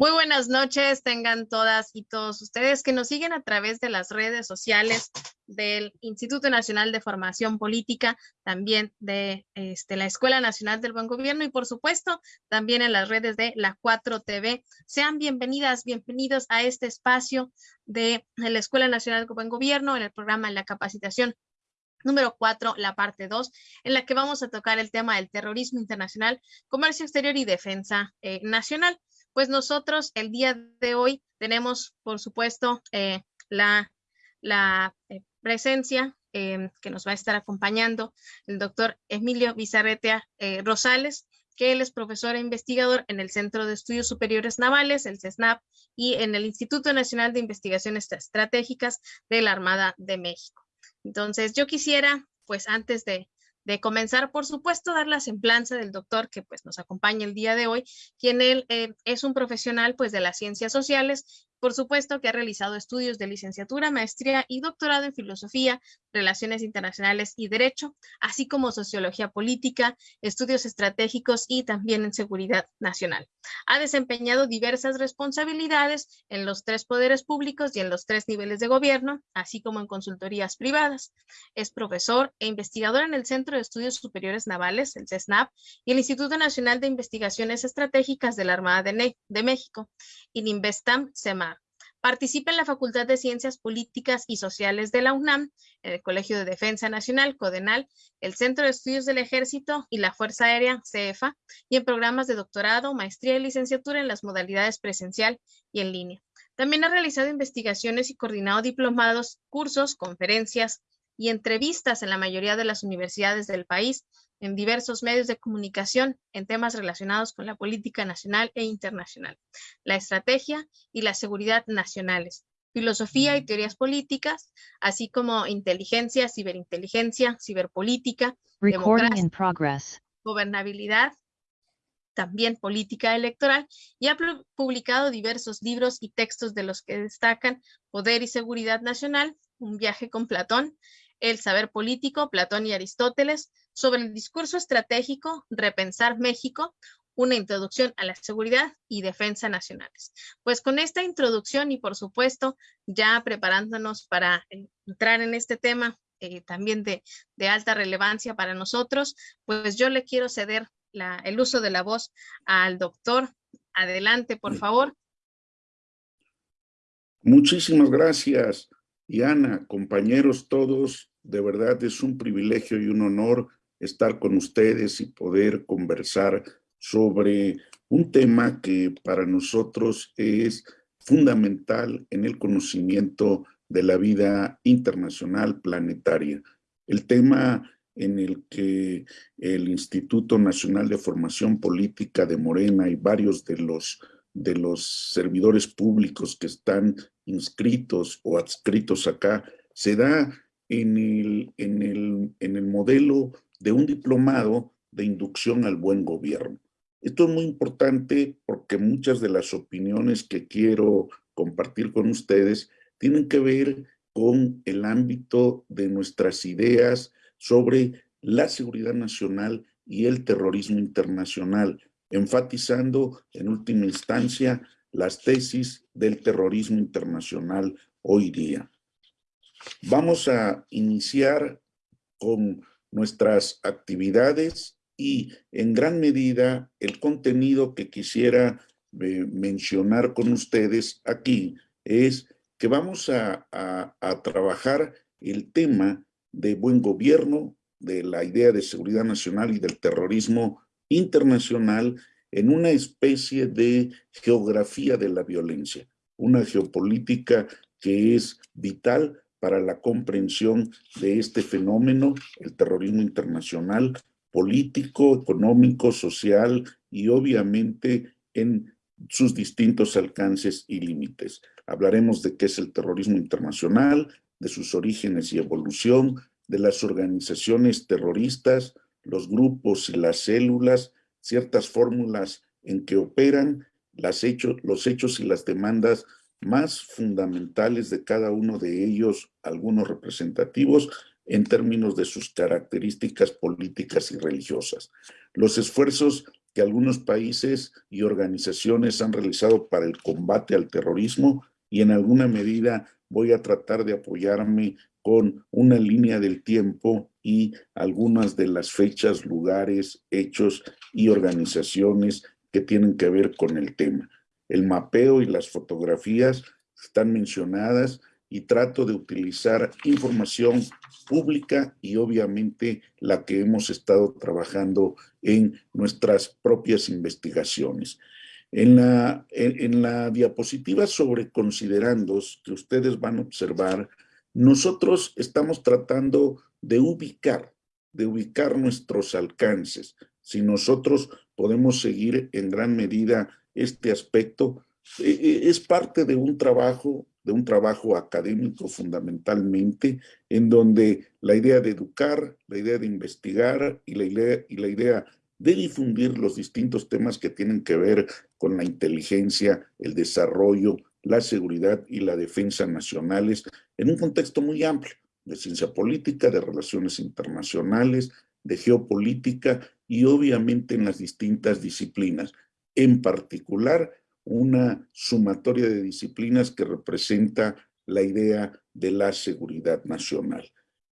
Muy buenas noches, tengan todas y todos ustedes que nos siguen a través de las redes sociales del Instituto Nacional de Formación Política, también de este, la Escuela Nacional del Buen Gobierno y por supuesto también en las redes de la 4TV. Sean bienvenidas, bienvenidos a este espacio de la Escuela Nacional del Buen Gobierno en el programa la capacitación Número cuatro, la parte dos, en la que vamos a tocar el tema del terrorismo internacional, comercio exterior y defensa eh, nacional. Pues nosotros el día de hoy tenemos, por supuesto, eh, la, eh, presencia em, que nos va a estar acompañando el doctor Emilio Bizarretea eh, Rosales, que él es profesor e investigador en el Centro de Estudios Superiores Navales, el CESNAP, y en el Instituto Nacional de Investigaciones Estratégicas de la Armada de México. Entonces, yo quisiera, pues antes de, de comenzar, por supuesto, dar la semblanza del doctor que pues nos acompaña el día de hoy, quien él eh, es un profesional pues de las ciencias sociales por supuesto que ha realizado estudios de licenciatura, maestría y doctorado en filosofía, relaciones internacionales y derecho, así como sociología política, estudios estratégicos y también en seguridad nacional. Ha desempeñado diversas responsabilidades en los tres poderes públicos y en los tres niveles de gobierno, así como en consultorías privadas. Es profesor e investigador en el Centro de Estudios Superiores Navales, el CESNAP, y el Instituto Nacional de Investigaciones Estratégicas de la Armada de, México, INIMBESTAM, SEMA Participa en la Facultad de Ciencias Políticas y Sociales de la UNAM, en el Colegio de Defensa Nacional, CODENAL, el Centro de Estudios del Ejército y la Fuerza Aérea, CEFA, y en programas de doctorado, maestría y licenciatura en las modalidades presencial y en línea. También ha realizado investigaciones y coordinado diplomados, cursos, conferencias y entrevistas en la mayoría de las universidades del país, en diversos medios de comunicación en temas relacionados con la política nacional e internacional, la estrategia y la seguridad nacionales, filosofía y teorías políticas, así como inteligencia, ciberinteligencia, ciberpolítica, democracia, gobernabilidad, también política electoral, y ha publicado diversos libros y textos de los que destacan Poder y Seguridad Nacional, Un viaje con Platón, El saber político, Platón y Aristóteles, sobre el discurso estratégico Repensar México, una introducción a la seguridad y defensa nacionales. Pues con esta introducción y por supuesto ya preparándonos para entrar en este tema eh, también de, alta relevancia para nosotros, pues yo le quiero ceder el uso de la voz al doctor. Adelante, por favor. Muchísimas gracias, Diana, compañeros todos. De verdad es un privilegio y un honor estar con ustedes y poder conversar sobre un tema que para nosotros es fundamental en el conocimiento de la vida internacional planetaria. El tema en el que el Instituto Nacional de Formación Política de Morena y varios de los, de los servidores públicos que están inscritos o adscritos acá, se da en el, en el, en el modelo de un diplomado de inducción al buen gobierno. Esto es muy importante porque muchas de las opiniones que quiero compartir con ustedes tienen que ver con el ámbito de nuestras ideas sobre la seguridad nacional y el terrorismo internacional, enfatizando en última instancia las tesis del terrorismo internacional hoy día. Vamos a iniciar con nuestras actividades y en gran medida el contenido que quisiera eh, mencionar con ustedes aquí es que vamos a, a trabajar el tema de buen gobierno, de la idea de seguridad nacional y del terrorismo internacional en una especie de geografía de la violencia, una geopolítica que es vital para la comprensión de este fenómeno, el terrorismo internacional, político, económico, social y obviamente en sus distintos alcances y límites. Hablaremos de qué es el terrorismo internacional, de sus orígenes y evolución, de las organizaciones terroristas, los grupos y las células, ciertas fórmulas en que operan, los hechos y las demandas más fundamentales de cada uno de ellos, algunos representativos, en términos de sus características políticas y religiosas. Los esfuerzos que algunos países y organizaciones han realizado para el combate al terrorismo y en alguna medida voy a tratar de apoyarme con una línea del tiempo y algunas de las fechas, lugares, hechos y organizaciones que tienen que ver con el tema. El mapeo y las fotografías están mencionadas y trato de utilizar información pública y obviamente la que hemos estado trabajando en nuestras propias investigaciones. En la, en, la diapositiva sobre considerandos que ustedes van a observar, nosotros estamos tratando de ubicar, de ubicar nuestros alcances. Si nosotros podemos seguir en gran medida este aspecto, e, e, es parte de un trabajo, de un trabajo académico fundamentalmente, en donde la idea de educar, la idea de investigar y la idea, y la idea de difundir los distintos temas que tienen que ver con la inteligencia, el desarrollo, la seguridad y la defensa nacionales en un contexto muy amplio de ciencia política, de relaciones internacionales, de geopolítica y obviamente en las distintas disciplinas, en particular una sumatoria de disciplinas que representa la idea de la seguridad nacional.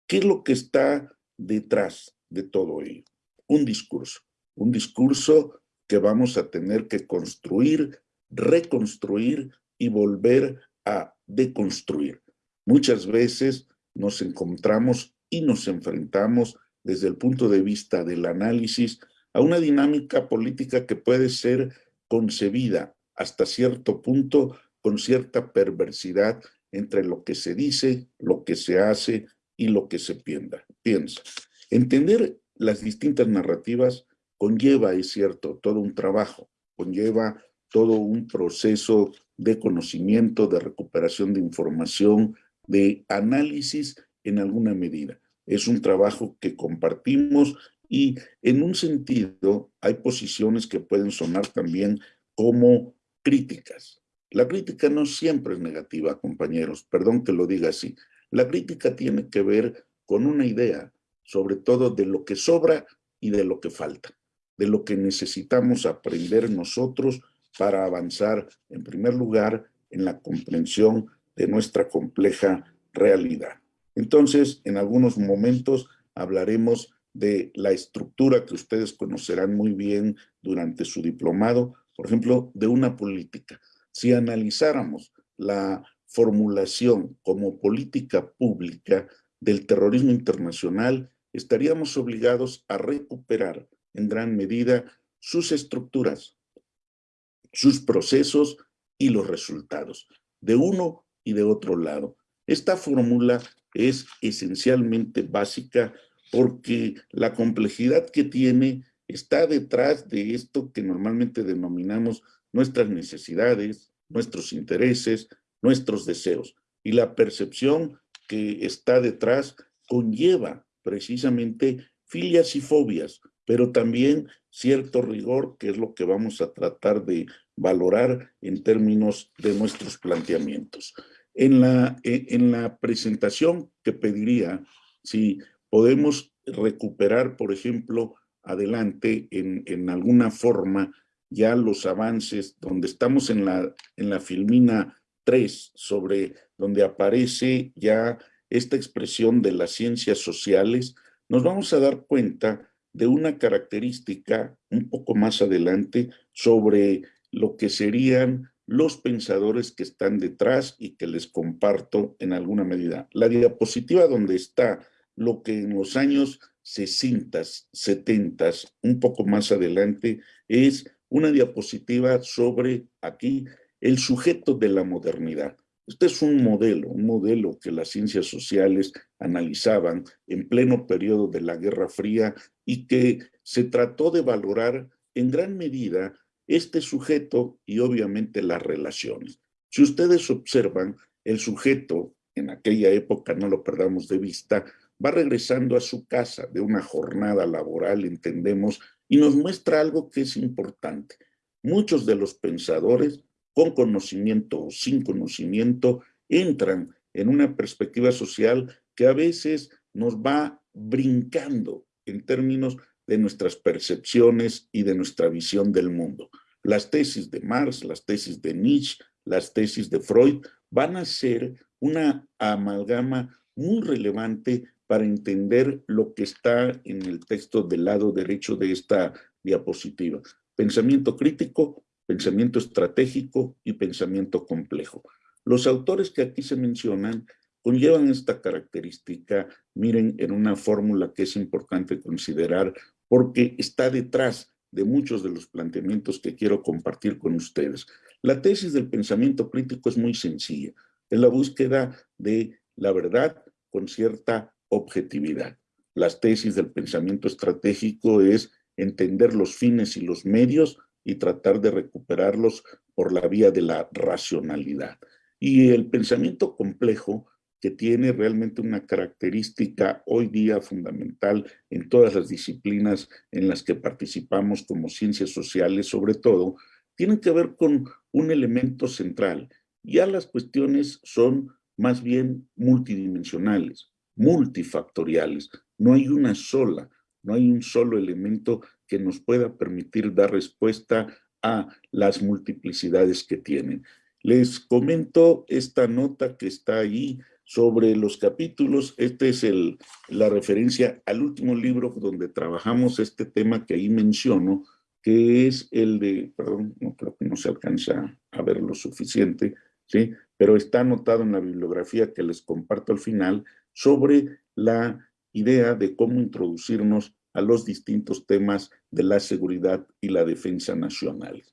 ¿Qué es lo que está detrás de todo ello? Un discurso, un discurso que vamos a tener que construir, reconstruir y volver a deconstruir. Muchas veces nos encontramos y nos enfrentamos desde el punto de vista del análisis a una dinámica política que puede ser concebida hasta cierto punto con cierta perversidad entre lo que se dice, lo que se hace y lo que se piensa. Entender las distintas narrativas conlleva, es cierto, todo un trabajo, conlleva todo un proceso de conocimiento, de recuperación de información, de análisis en alguna medida. Es un trabajo que compartimos y en un sentido hay posiciones que pueden sonar también como críticas. La crítica no siempre es negativa, compañeros, perdón que lo diga así. La crítica tiene que ver con una idea, sobre todo de lo que sobra y de lo que falta, de lo que necesitamos aprender nosotros para avanzar, en primer lugar, en la comprensión de nuestra compleja realidad. Entonces, en algunos momentos hablaremos de la estructura que ustedes conocerán muy bien durante su diplomado, por ejemplo, de una política. Si analizáramos la formulación como política pública del terrorismo internacional, estaríamos obligados a recuperar en gran medida sus estructuras, sus procesos y los resultados, de uno y de otro lado. Esta fórmula es esencialmente básica porque la complejidad que tiene está detrás de esto que normalmente denominamos nuestras necesidades, nuestros intereses, nuestros deseos. Y la percepción que está detrás conlleva precisamente filias y fobias, pero también cierto rigor, que es lo que vamos a tratar de valorar en términos de nuestros planteamientos. En la, e, en la presentación que pediría, si podemos recuperar, por ejemplo, adelante en, en alguna forma ya los avances, donde estamos en la, en la filmina 3, sobre donde aparece ya esta expresión de las ciencias sociales, nos vamos a dar cuenta de una característica un poco más adelante sobre lo que serían los pensadores que están detrás y que les comparto en alguna medida. La diapositiva donde está lo que en los años 60, 70, un poco más adelante, es una diapositiva sobre aquí el sujeto de la modernidad. Este es un modelo, un modelo que las ciencias sociales analizaban en pleno periodo de la Guerra Fría y que se trató de valorar en gran medida este sujeto y obviamente las relaciones. Si ustedes observan, el sujeto en aquella época, no lo perdamos de vista, va regresando a su casa de una jornada laboral, entendemos, y nos muestra algo que es importante. Muchos de los pensadores con conocimiento o sin conocimiento, entran en una perspectiva social que a veces nos va brincando en términos de nuestras percepciones y de nuestra visión del mundo. Las tesis de Marx, las tesis de Nietzsche, las tesis de Freud van a ser una amalgama muy relevante para entender lo que está en el texto del lado derecho de esta diapositiva. Pensamiento crítico, pensamiento estratégico y pensamiento complejo. Los autores que aquí se mencionan conllevan esta característica, miren, en una fórmula que es importante considerar porque está detrás de muchos de los planteamientos que quiero compartir con ustedes. La tesis del pensamiento crítico es muy sencilla, es la búsqueda de la verdad con cierta objetividad. Las tesis del pensamiento estratégico es entender los fines y los medios y tratar de recuperarlos por la vía de la racionalidad. Y el pensamiento complejo, que tiene realmente una característica hoy día fundamental en todas las disciplinas en las que participamos como ciencias sociales sobre todo, tiene que ver con un elemento central. Ya las cuestiones son más bien multidimensionales, multifactoriales. No hay una sola, no hay un solo elemento que nos pueda permitir dar respuesta a las multiplicidades que tienen. Les comento esta nota que está ahí sobre los capítulos. Esta es el, la referencia al último libro donde trabajamos este tema que ahí menciono, que es el de, perdón, no creo que no se alcanza a ver lo suficiente, ¿sí? pero está anotado en la bibliografía que les comparto al final sobre la idea de cómo introducirnos a los distintos temas de la seguridad y la defensa nacional.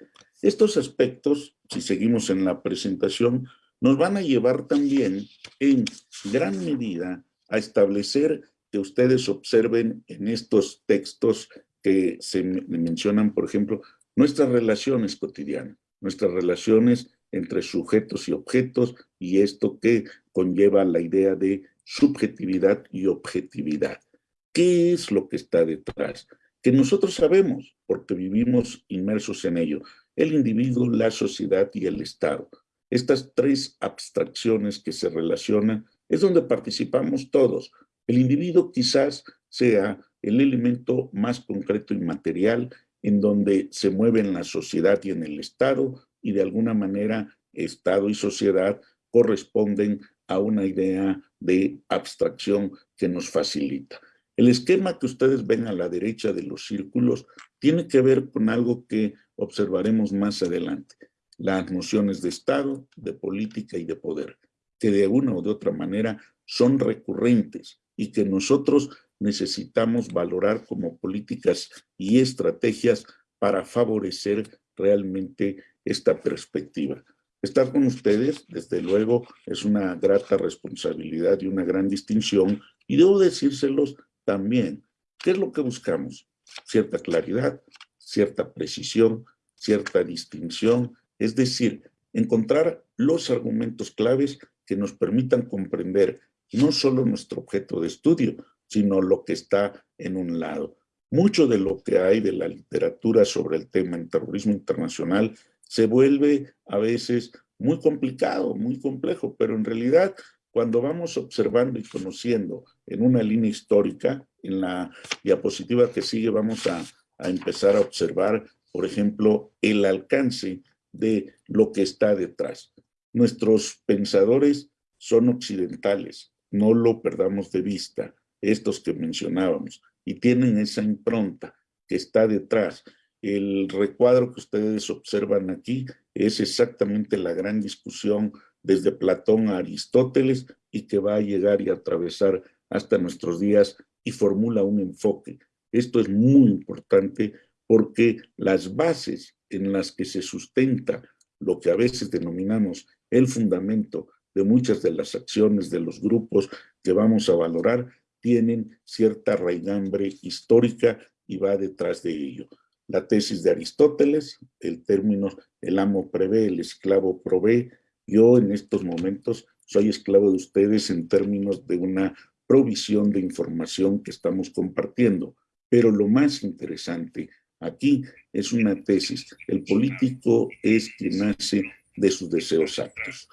Estos aspectos, si seguimos en la presentación, nos van a llevar también en gran medida a establecer que ustedes observen en estos textos que se mencionan, por ejemplo, nuestras relaciones cotidianas, nuestras relaciones entre sujetos y objetos y esto que conlleva la idea de subjetividad y objetividad. ¿Qué es lo que está detrás? Que nosotros sabemos, porque vivimos inmersos en ello, el individuo, la sociedad y el Estado. Estas tres abstracciones que se relacionan es donde participamos todos. El individuo quizás sea el elemento más concreto y material en donde se mueve en la sociedad y en el Estado y de alguna manera Estado y sociedad corresponden a una idea de abstracción que nos facilita. El esquema que ustedes ven a la derecha de los círculos tiene que ver con algo que observaremos más adelante, las nociones de Estado, de política y de poder, que de una o de otra manera son recurrentes y que nosotros necesitamos valorar como políticas y estrategias para favorecer realmente esta perspectiva. Estar con ustedes, desde luego, es una grata responsabilidad y una gran distinción, y debo decírselos también, ¿qué es lo que buscamos? Cierta claridad, cierta precisión, cierta distinción, es decir, encontrar los argumentos claves que nos permitan comprender no solo nuestro objeto de estudio, sino lo que está en un lado. Mucho de lo que hay de la literatura sobre el tema en terrorismo internacional se vuelve a veces muy complicado, muy complejo, pero en realidad cuando vamos observando y conociendo en una línea histórica, en la diapositiva que sigue vamos a, a empezar a observar, por ejemplo, el alcance de lo que está detrás. Nuestros pensadores son occidentales, no lo perdamos de vista, estos que mencionábamos, y tienen esa impronta que está detrás el recuadro que ustedes observan aquí es exactamente la gran discusión desde Platón a Aristóteles y que va a llegar y atravesar hasta nuestros días y formula un enfoque. Esto es muy importante porque las bases en las que se sustenta lo que a veces denominamos el fundamento de muchas de las acciones de los grupos que vamos a valorar tienen cierta raigambre histórica y va detrás de ello la tesis de Aristóteles, el término el amo prevé, el esclavo provee. Yo en estos momentos soy esclavo de ustedes en términos de una provisión de información que estamos compartiendo. Pero lo más interesante aquí es una tesis. El político es quien nace de sus deseos actos.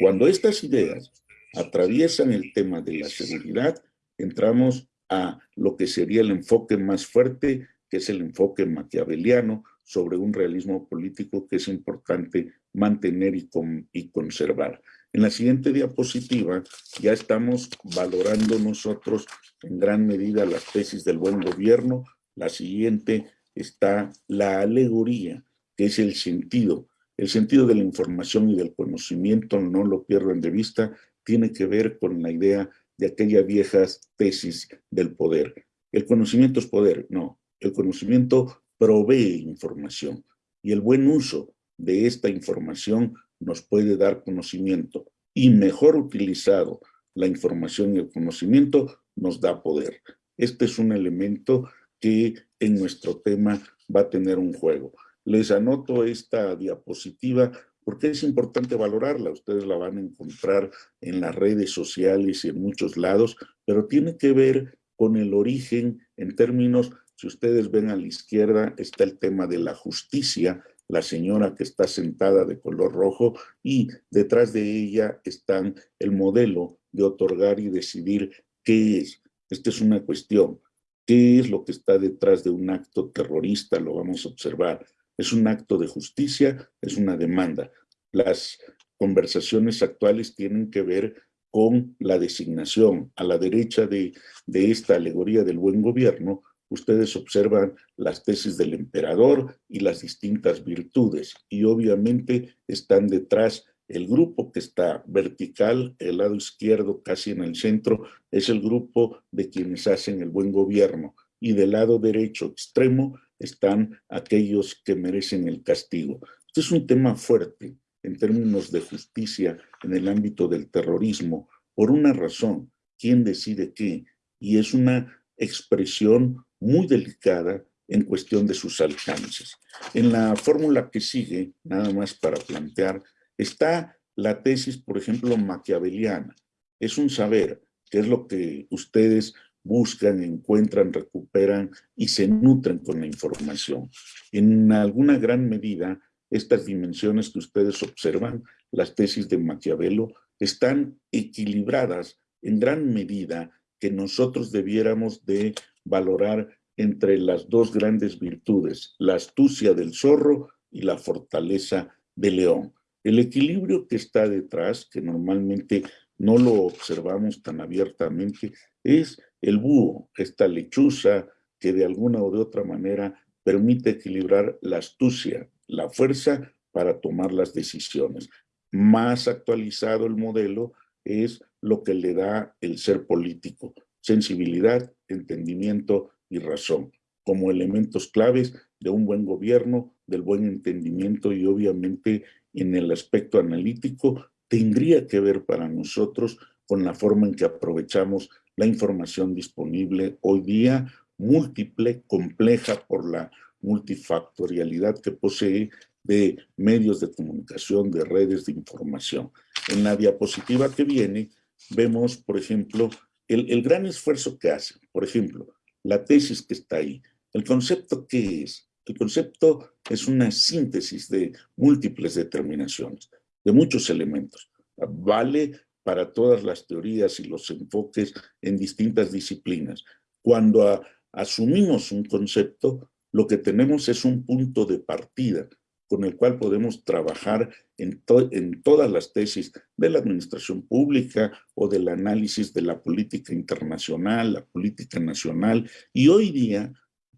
Cuando estas ideas atraviesan el tema de la seguridad, entramos a lo que sería el enfoque más fuerte, es el enfoque maquiaveliano sobre un realismo político que es importante mantener y, y conservar. En la siguiente diapositiva ya estamos valorando nosotros en gran medida las tesis del buen gobierno. La siguiente está la alegoría, que es el sentido. El sentido de la información y del conocimiento, no lo pierdan de vista, tiene que ver con la idea de aquellas viejas tesis del poder. El conocimiento es poder, no. El conocimiento provee información y el buen uso de esta información nos puede dar conocimiento y mejor utilizado la información y el conocimiento nos da poder. Este es un elemento que en nuestro tema va a tener un juego. Les anoto esta diapositiva porque es importante valorarla. Ustedes la van a encontrar en las redes sociales y en muchos lados, pero tiene que ver con el origen en términos, si ustedes ven a la izquierda, está el tema de la justicia, la señora que está sentada de color rojo y detrás de ella están el modelo de otorgar y decidir qué es. Esta es una cuestión. ¿Qué es lo que está detrás de un acto terrorista? Lo vamos a observar. ¿Es un acto de justicia? ¿Es una demanda? Las conversaciones actuales tienen que ver con la designación. A la derecha de, de esta alegoría del buen gobierno, ustedes observan las tesis del emperador y las distintas virtudes, y obviamente están detrás. El grupo que está vertical, el lado izquierdo casi en el centro, es el grupo de quienes hacen el buen gobierno, y del lado derecho extremo están aquellos que merecen el castigo. Este es un tema fuerte en términos de justicia en el ámbito del terrorismo, por una razón, quién decide qué, y es una expresión muy delicada en cuestión de sus alcances. En la fórmula que sigue, nada más para plantear, está la tesis, por ejemplo, maquiaveliana. Es un saber, que es lo que ustedes buscan, encuentran, recuperan y se nutren con la información. En alguna gran medida, estas dimensiones que ustedes observan, las tesis de Maquiavelo, están equilibradas en gran medida que nosotros debiéramos de valorar entre las dos grandes virtudes, la astucia del zorro y la fortaleza del león. El equilibrio que está detrás, que normalmente no lo observamos tan abiertamente, es el búho, esta lechuza que de alguna o de otra manera permite equilibrar la astucia, la fuerza para tomar las decisiones. Más actualizado el modelo es lo que le da el ser político, sensibilidad, entendimiento y razón, como elementos claves de un buen gobierno, del buen entendimiento y obviamente en el aspecto analítico tendría que ver para nosotros con la forma en que aprovechamos la información disponible hoy día, múltiple, compleja por la multifactorialidad que posee de medios de comunicación, de redes de información. En la diapositiva que viene vemos, por ejemplo, el, gran esfuerzo que hacen. Por ejemplo, la tesis que está ahí. ¿El concepto qué es? El concepto es una síntesis de múltiples determinaciones, de muchos elementos. Vale para todas las teorías y los enfoques en distintas disciplinas. Cuando asumimos un concepto, lo que tenemos es un punto de partida con el cual podemos trabajar en, todas las tesis de la administración pública o del análisis de la política internacional, la política nacional, y hoy día,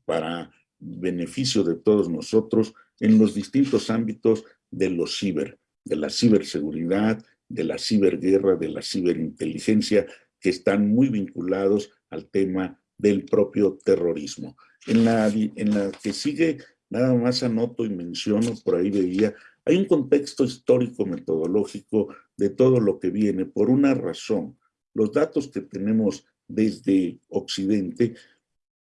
para beneficio de todos nosotros, en los distintos ámbitos de los ciber, de la ciberseguridad, de la ciberguerra, de la ciberinteligencia, que están muy vinculados al tema del propio terrorismo. En la que sigue, nada más anoto y menciono, por ahí veía, hay un contexto histórico metodológico de todo lo que viene por una razón. Los datos que tenemos desde Occidente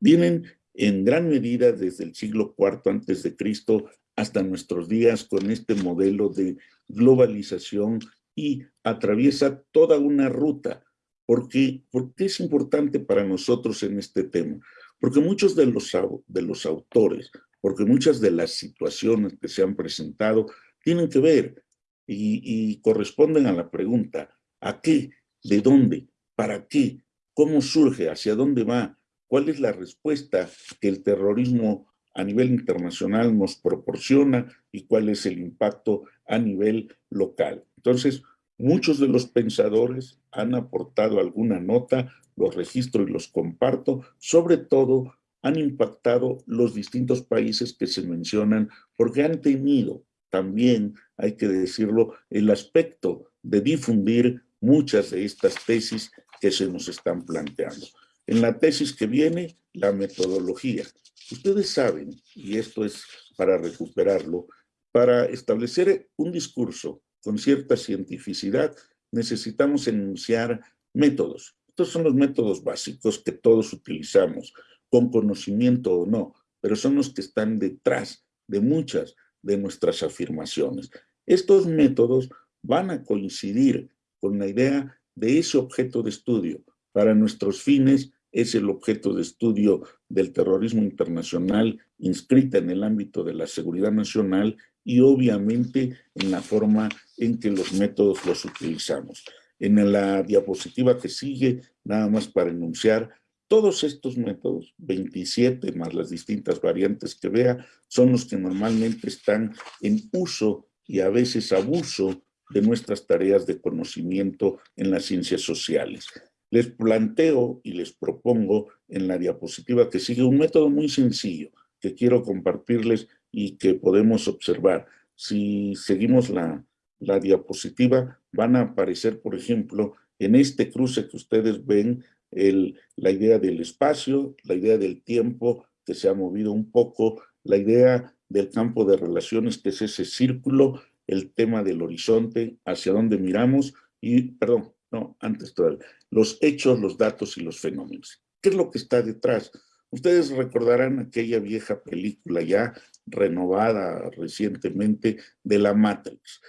vienen en gran medida desde el siglo IV antes de Cristo hasta nuestros días con este modelo de globalización y atraviesa toda una ruta. ¿Por qué? es importante para nosotros en este tema? Porque muchos de los, de los autores, porque muchas de las situaciones que se han presentado tienen que ver y, corresponden a la pregunta, ¿a qué? ¿De dónde? ¿Para qué? cómo surge, hacia dónde va, cuál es la respuesta que el terrorismo a nivel internacional nos proporciona y cuál es el impacto a nivel local. Entonces, muchos de los pensadores han aportado alguna nota, los registro y los comparto, sobre todo han impactado los distintos países que se mencionan porque han tenido también, hay que decirlo, el aspecto de difundir muchas de estas tesis que se nos están planteando. En la tesis que viene, la metodología. Ustedes saben, y esto es para recuperarlo, para establecer un discurso con cierta cientificidad, necesitamos enunciar métodos. Estos son los métodos básicos que todos utilizamos, con conocimiento o no, pero son los que están detrás de muchas de nuestras afirmaciones. Estos métodos van a coincidir con la idea de ese objeto de estudio. Para nuestros fines es el objeto de estudio del terrorismo internacional inscrita en el ámbito de la seguridad nacional y obviamente en la forma en que los métodos los utilizamos. En la diapositiva que sigue, nada más para enunciar, todos estos métodos, 27 más las distintas variantes que vea, son los que normalmente están en uso y a veces abuso de nuestras tareas de conocimiento en las ciencias sociales. Les planteo y les propongo en la diapositiva que sigue un método muy sencillo que quiero compartirles y que podemos observar. Si seguimos la, la diapositiva, van a aparecer, por ejemplo, en este cruce que ustedes ven, la idea del espacio, la idea del tiempo que se ha movido un poco, la idea del campo de relaciones que es ese círculo, el tema del horizonte, hacia dónde miramos y, perdón, no, antes todo, los hechos, los datos y los fenómenos. ¿Qué es lo que está detrás? Ustedes recordarán aquella vieja película ya renovada recientemente de la Matrix.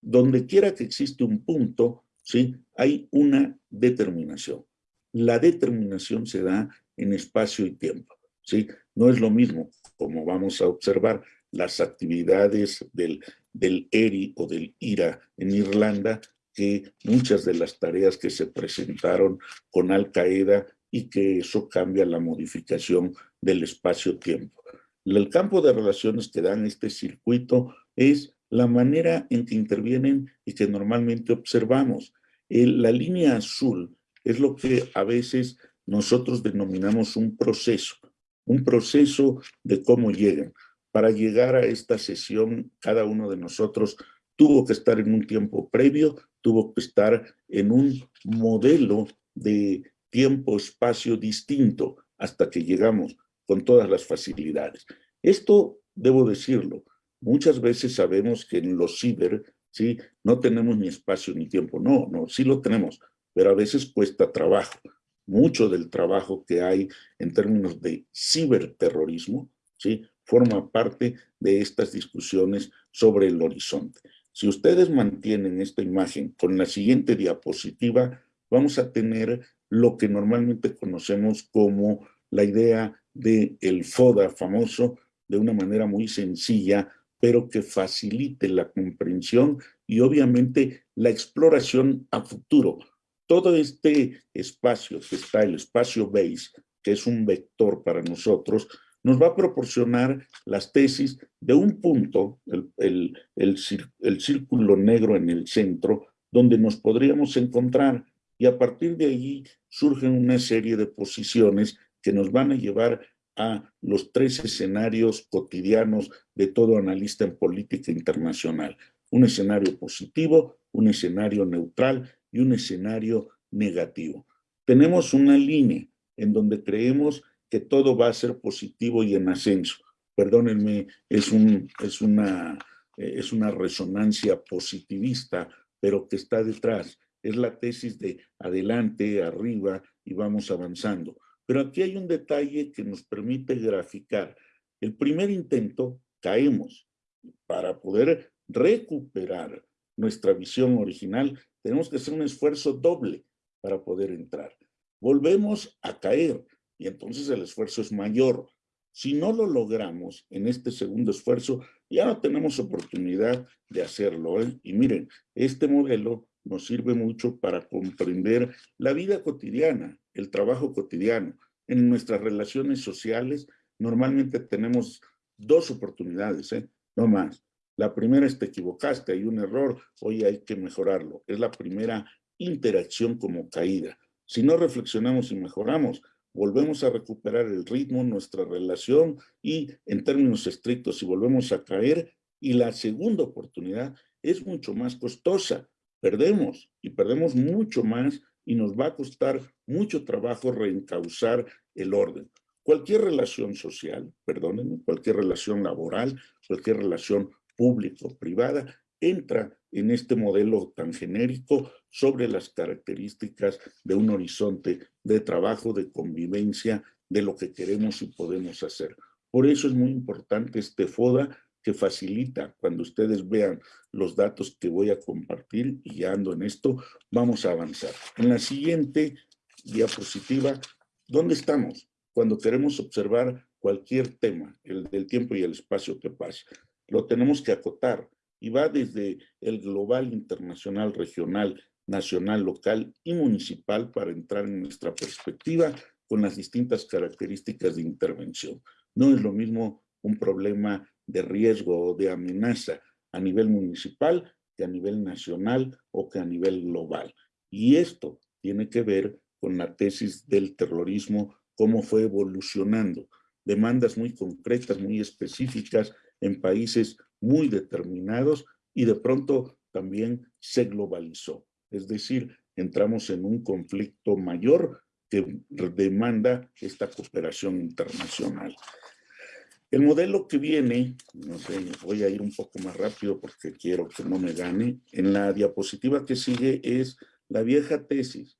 Donde quiera que existe un punto, ¿sí? hay una determinación. La determinación se da en espacio y tiempo. ¿sí? No es lo mismo, como vamos a observar, las actividades del, del ERI o del IRA en Irlanda que muchas de las tareas que se presentaron con Al Qaeda y que eso cambia la modificación del espacio-tiempo. El campo de relaciones que dan este circuito es la manera en que intervienen y que normalmente observamos. la línea azul es lo que a veces nosotros denominamos un proceso, un proceso de cómo llegan. Para llegar a esta sesión, cada uno de nosotros tuvo que estar en un tiempo previo, tuvo que estar en un modelo de tiempo-espacio distinto hasta que llegamos con todas las facilidades. Esto, debo decirlo, muchas veces sabemos que en los ciber, ¿sí? No tenemos ni espacio ni tiempo. No, no, sí lo tenemos, pero a veces cuesta trabajo. Mucho del trabajo que hay en términos de ciberterrorismo, ¿sí? Forma parte de estas discusiones sobre el horizonte. Si ustedes mantienen esta imagen con la siguiente diapositiva, vamos a tener lo que normalmente conocemos como la idea del el FODA famoso, de una manera muy sencilla, pero que facilite la comprensión y obviamente la exploración a futuro. Todo este espacio que está, el espacio base, que es un vector para nosotros, nos va a proporcionar las tesis de un punto, el, el, círculo negro en el centro, donde nos podríamos encontrar y a partir de allí surgen una serie de posiciones que nos van a llevar a los tres escenarios cotidianos de todo analista en política internacional. Un escenario positivo, un escenario neutral y un escenario negativo. Tenemos una línea en donde creemos que todo va a ser positivo y en ascenso. Perdónenme, es, un, es, una, eh, es una resonancia positivista, pero que está detrás. Es la tesis de adelante, arriba y vamos avanzando. Pero aquí hay un detalle que nos permite graficar. El primer intento, caemos. Para poder recuperar nuestra visión original, tenemos que hacer un esfuerzo doble para poder entrar. Volvemos a caer y entonces el esfuerzo es mayor. Si no lo logramos en este segundo esfuerzo, ya no tenemos oportunidad de hacerlo. ¿eh? Y miren, este modelo nos sirve mucho para comprender la vida cotidiana, el trabajo cotidiano. En nuestras relaciones sociales normalmente tenemos dos oportunidades, ¿eh? no más. La primera es te equivocaste, hay un error, hoy hay que mejorarlo. Es la primera interacción como caída. Si no reflexionamos y mejoramos, volvemos a recuperar el ritmo, nuestra relación y en términos estrictos, si volvemos a caer, y la segunda oportunidad es mucho más costosa. Perdemos y perdemos mucho más y nos va a costar mucho trabajo reencauzar el orden. Cualquier relación social, perdónenme, cualquier relación laboral, cualquier relación público-privada, entra en este modelo tan genérico sobre las características de un horizonte de trabajo, de convivencia, de lo que queremos y podemos hacer. Por eso es muy importante este FODA que facilita, cuando ustedes vean los datos que voy a compartir y ando en esto, vamos a avanzar. En la siguiente diapositiva, ¿dónde estamos? Cuando queremos observar cualquier tema, el del tiempo y el espacio que pasa. Lo tenemos que acotar y va desde el global, internacional, regional, nacional, local y municipal para entrar en nuestra perspectiva con las distintas características de intervención. No es lo mismo un problema de riesgo o de amenaza a nivel municipal que a nivel nacional o que a nivel global. Y esto tiene que ver con la tesis del terrorismo, cómo fue evolucionando. Demandas muy concretas, muy específicas en países muy determinados y de pronto también se globalizó. Es decir, entramos en un conflicto mayor que demanda esta cooperación internacional. El modelo que viene, no sé, voy a ir un poco más rápido porque quiero que no me gane, en la diapositiva que sigue es la vieja tesis.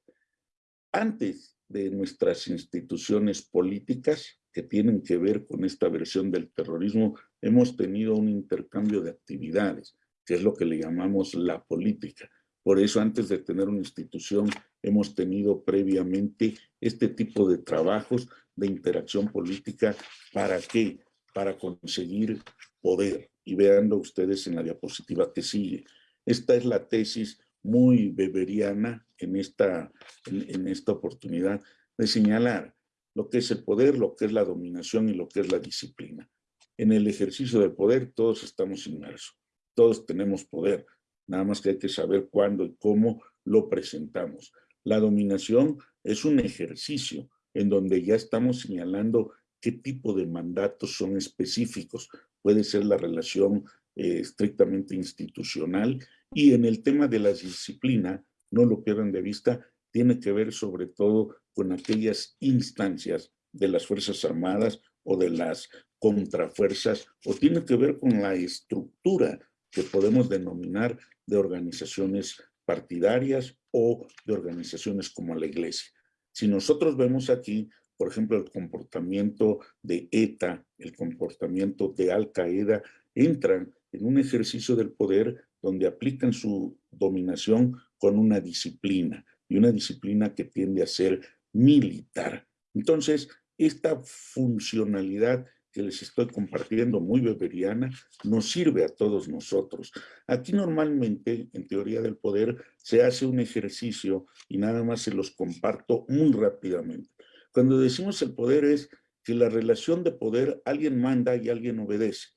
Antes de nuestras instituciones políticas que tienen que ver con esta versión del terrorismo, hemos tenido un intercambio de actividades, que es lo que le llamamos la política. Por eso, antes de tener una institución, hemos tenido previamente este tipo de trabajos de interacción política. ¿Para qué? Para conseguir poder. Y veanlo ustedes en la diapositiva que sigue. Esta es la tesis muy beberiana en esta, en esta oportunidad de señalar lo que es el poder, lo que es la dominación y lo que es la disciplina en el ejercicio del poder todos estamos inmersos, todos tenemos poder, nada más que hay que saber cuándo y cómo lo presentamos. La dominación es un ejercicio en donde ya estamos señalando qué tipo de mandatos son específicos. Puede ser la relación eh, estrictamente institucional y en el tema de la disciplina, no lo pierdan de vista, tiene que ver sobre todo con aquellas instancias de las Fuerzas Armadas o de las contrafuerzas o tiene que ver con la estructura que podemos denominar de organizaciones partidarias o de organizaciones como la iglesia. Si nosotros vemos aquí, por ejemplo, el comportamiento de ETA, el comportamiento de Al-Qaeda, entran en un ejercicio del poder donde aplican su dominación con una disciplina, y una disciplina que tiende a ser militar. Entonces, esta funcionalidad que les estoy compartiendo, muy beberiana, nos sirve a todos nosotros. Aquí normalmente, en teoría del poder, se hace un ejercicio y nada más se los comparto muy rápidamente. Cuando decimos el poder es que la relación de poder, alguien manda y alguien obedece.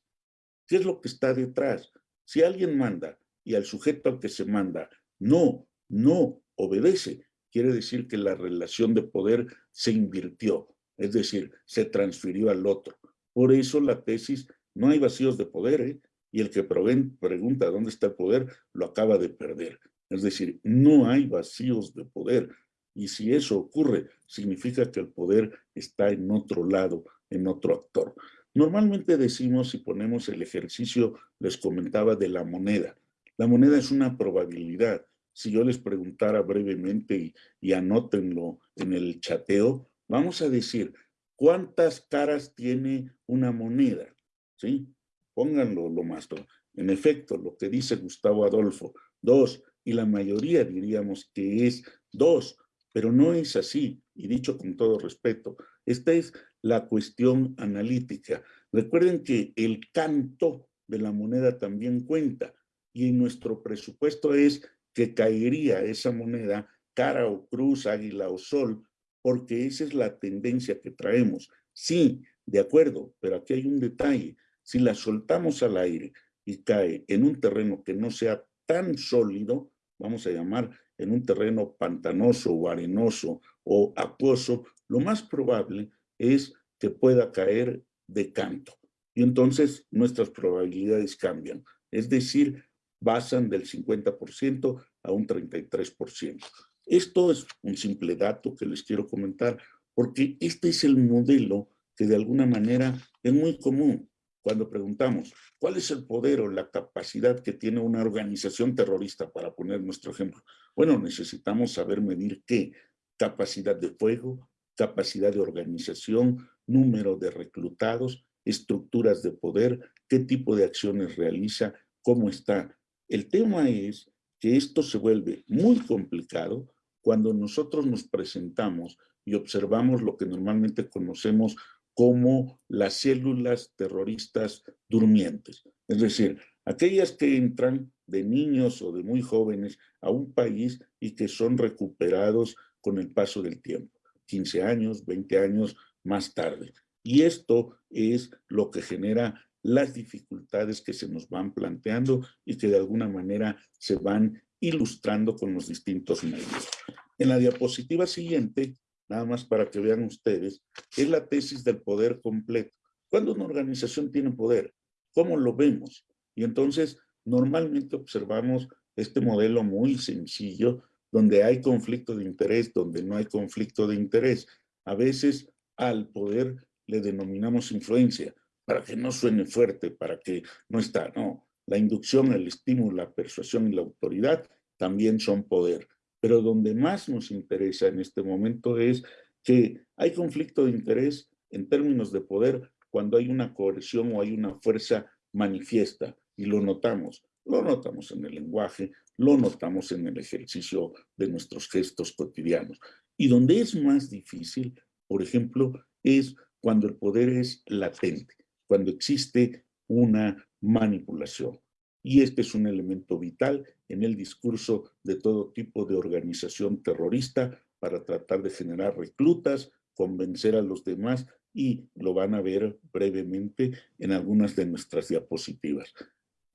¿Qué es lo que está detrás? Si alguien manda y al sujeto al que se manda no, no obedece, quiere decir que la relación de poder se invirtió, es decir, se transfirió al otro. Por eso la tesis, no hay vacíos de poder, ¿eh? y el que pregunta dónde está el poder, lo acaba de perder. Es decir, no hay vacíos de poder. Y si eso ocurre, significa que el poder está en otro lado, en otro actor. Normalmente decimos y ponemos el ejercicio, les comentaba, de la moneda. La moneda es una probabilidad. Si yo les preguntara brevemente y, y anótenlo en el chateo, vamos a decir, ¿Cuántas caras tiene una moneda? ¿Sí? Pónganlo lo más. En efecto, lo que dice Gustavo Adolfo, dos, y la mayoría diríamos que es dos, pero no es así, y dicho con todo respeto. Esta es la cuestión analítica. Recuerden que el canto de la moneda también cuenta, y en nuestro presupuesto es que caería esa moneda cara o cruz, águila o sol, porque esa es la tendencia que traemos. Sí, de acuerdo, pero aquí hay un detalle. Si la soltamos al aire y cae en un terreno que no sea tan sólido, vamos a llamar en un terreno pantanoso o arenoso o acuoso, lo más probable es que pueda caer de canto. Y entonces nuestras probabilidades cambian. Es decir, basan del 50% a un 33%. Esto es un simple dato que les quiero comentar, porque este es el modelo que de alguna manera es muy común cuando preguntamos cuál es el poder o la capacidad que tiene una organización terrorista, para poner nuestro ejemplo. Bueno, necesitamos saber medir qué, capacidad de fuego, capacidad de organización, número de reclutados, estructuras de poder, qué tipo de acciones realiza, cómo está. El tema es que esto se vuelve muy complicado cuando nosotros nos presentamos y observamos lo que normalmente conocemos como las células terroristas durmientes. Es decir, aquellas que entran de niños o de muy jóvenes a un país y que son recuperados con el paso del tiempo, 15 años, 20 años más tarde. Y esto es lo que genera las dificultades que se nos van planteando y que de alguna manera se van ilustrando con los distintos medios. En la diapositiva siguiente, nada más para que vean ustedes, es la tesis del poder completo. ¿Cuándo una organización tiene poder? ¿Cómo lo vemos? Y entonces, normalmente observamos este modelo muy sencillo, donde hay conflicto de interés, donde no hay conflicto de interés. A veces al poder le denominamos influencia, para que no suene fuerte, para que no está, no. La inducción, el estímulo, la persuasión y la autoridad también son poder. Pero donde más nos interesa en este momento es que hay conflicto de interés en términos de poder cuando hay una coerción o hay una fuerza manifiesta, y lo notamos. Lo notamos en el lenguaje, lo notamos en el ejercicio de nuestros gestos cotidianos. Y donde es más difícil, por ejemplo, es cuando el poder es latente, cuando existe una manipulación. Y este es un elemento vital en el discurso de todo tipo de organización terrorista para tratar de generar reclutas, convencer a los demás y lo van a ver brevemente en algunas de nuestras diapositivas.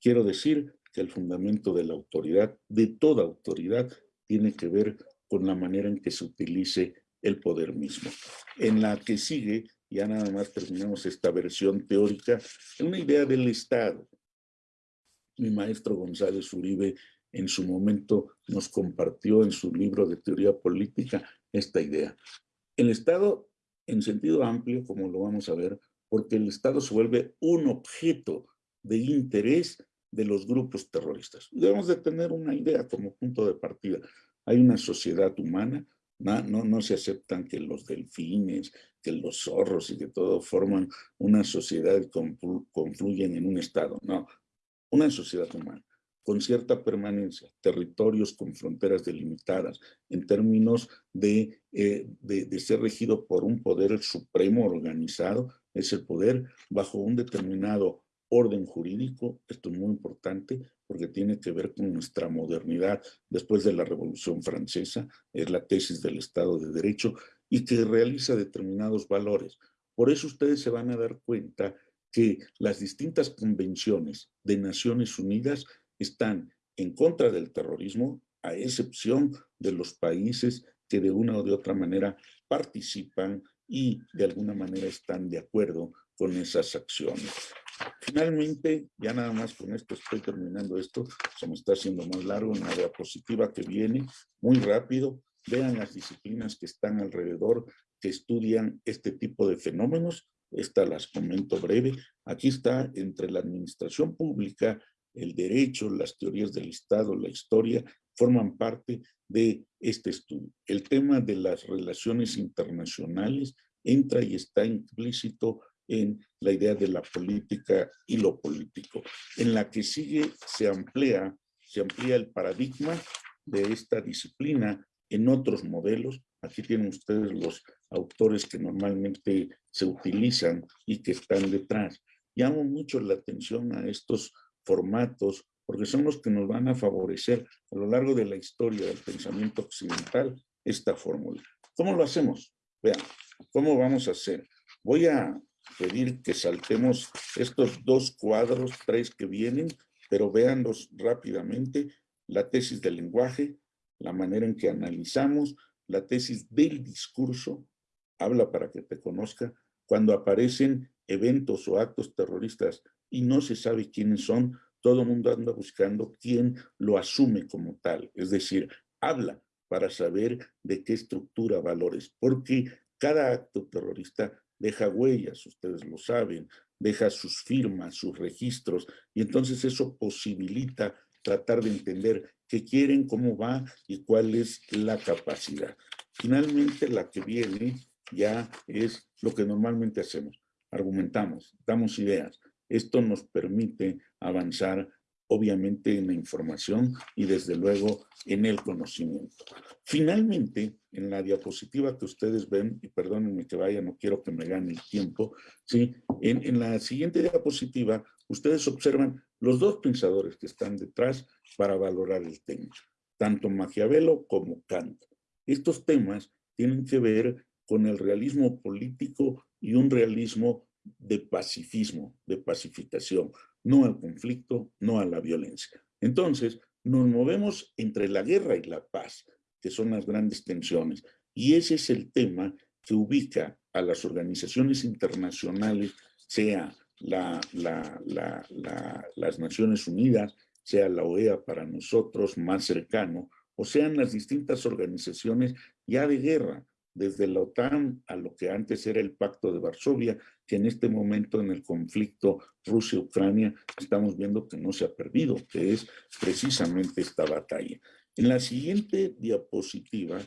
Quiero decir que el fundamento de la autoridad, de toda autoridad, tiene que ver con la manera en que se utilice el poder mismo. En la que sigue, ya nada más terminamos esta versión teórica, una idea del Estado. Mi maestro González Uribe en su momento nos compartió en su libro de teoría política esta idea. El Estado, en sentido amplio, como lo vamos a ver, porque el Estado se vuelve un objeto de interés de los grupos terroristas. Debemos de tener una idea como punto de partida. Hay una sociedad humana, no, no, no se aceptan que los delfines, que los zorros y que todo forman una sociedad confluyen en un Estado. No, una sociedad humana con cierta permanencia, territorios con fronteras delimitadas, en términos de, eh, de, de, ser regido por un poder supremo organizado, es el poder bajo un determinado orden jurídico, esto es muy importante porque tiene que ver con nuestra modernidad después de la Revolución Francesa, es la tesis del Estado de Derecho y que realiza determinados valores. Por eso ustedes se van a dar cuenta que las distintas convenciones de Naciones Unidas están en contra del terrorismo, a excepción de los países que de una o de otra manera participan y de alguna manera están de acuerdo con esas acciones. Finalmente, ya nada más con esto estoy terminando esto, se me está haciendo más largo, una diapositiva que viene muy rápido. Vean las disciplinas que están alrededor, que estudian este tipo de fenómenos. Estas las comento breve. Aquí está entre la administración pública, el derecho, las teorías del Estado, la historia, forman parte de este estudio. El tema de las relaciones internacionales entra y está implícito en la idea de la política y lo político. En la que sigue se amplía, se amplía el paradigma de esta disciplina en otros modelos. Aquí tienen ustedes los autores que normalmente se utilizan y que están detrás. Llamo mucho la atención a estos formatos porque son los que nos van a favorecer a lo largo de la historia del pensamiento occidental esta fórmula. ¿Cómo lo hacemos? Vean, ¿cómo vamos a hacer? Voy a pedir que saltemos estos dos cuadros, tres que vienen, pero véanlos rápidamente. La tesis del lenguaje, la manera en que analizamos, la tesis del discurso, habla para que te conozca, cuando aparecen eventos o actos terroristas y no se sabe quiénes son, todo el mundo anda buscando quién lo asume como tal, es decir, habla para saber de qué estructura valores, porque cada acto terrorista deja huellas, ustedes lo saben, deja sus firmas, sus registros, y entonces eso posibilita tratar de entender qué quieren, cómo va y cuál es la capacidad. Finalmente, la que viene ya es lo que normalmente hacemos. Argumentamos, damos ideas. Esto nos permite avanzar obviamente en la información y desde luego en el conocimiento. Finalmente, en la diapositiva que ustedes ven, y perdónenme que vaya, no quiero que me gane el tiempo, ¿sí? en, en la siguiente diapositiva ustedes observan los dos pensadores que están detrás para valorar el tema, tanto Maquiavelo como Kant. Estos temas tienen que ver con el realismo político y un realismo de pacifismo, de pacificación, no al conflicto, no a la violencia. Entonces, nos movemos entre la guerra y la paz, que son las grandes tensiones, y ese es el tema que ubica a las organizaciones internacionales, sea la, las Naciones Unidas, sea la OEA para nosotros más cercano, o sean las distintas organizaciones ya de guerra, desde la OTAN a lo que antes era el Pacto de Varsovia, que en este momento en el conflicto Rusia-Ucrania estamos viendo que no se ha perdido, que es precisamente esta batalla. En la siguiente diapositiva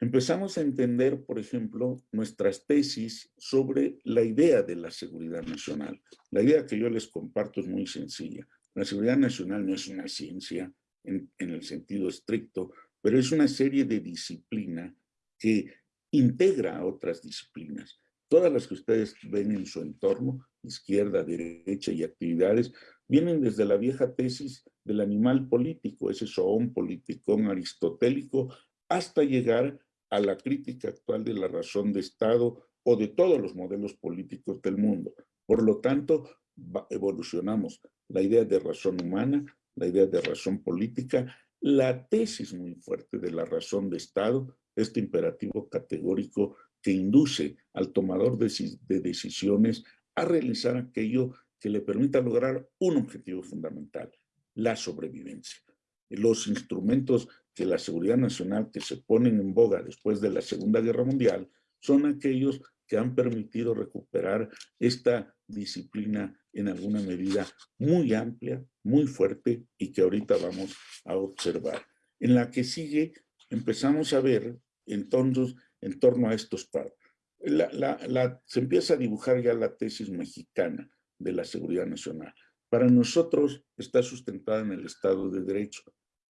empezamos a entender, por ejemplo, nuestras tesis sobre la idea de la seguridad nacional. La idea que yo les comparto es muy sencilla. La seguridad nacional no es una ciencia en, el sentido estricto, pero es una serie de disciplina que integra a otras disciplinas. Todas las que ustedes ven en su entorno, izquierda, derecha y actividades, vienen desde la vieja tesis del animal político, ese zoón politicón aristotélico, hasta llegar a la crítica actual de la razón de Estado o de todos los modelos políticos del mundo. Por lo tanto, evolucionamos la idea de razón humana, la idea de razón política, la tesis muy fuerte de la razón de Estado, este imperativo categórico que induce al tomador de, decisiones a realizar aquello que le permita lograr un objetivo fundamental, la sobrevivencia. Los instrumentos que la seguridad nacional que se ponen en boga después de la Segunda Guerra Mundial son aquellos que han permitido recuperar esta disciplina en alguna medida muy amplia, muy fuerte y que ahorita vamos a observar. En la que sigue empezamos a ver entonces en torno a estos paros. se empieza a dibujar ya la tesis mexicana de la seguridad nacional. Para nosotros está sustentada en el Estado de Derecho,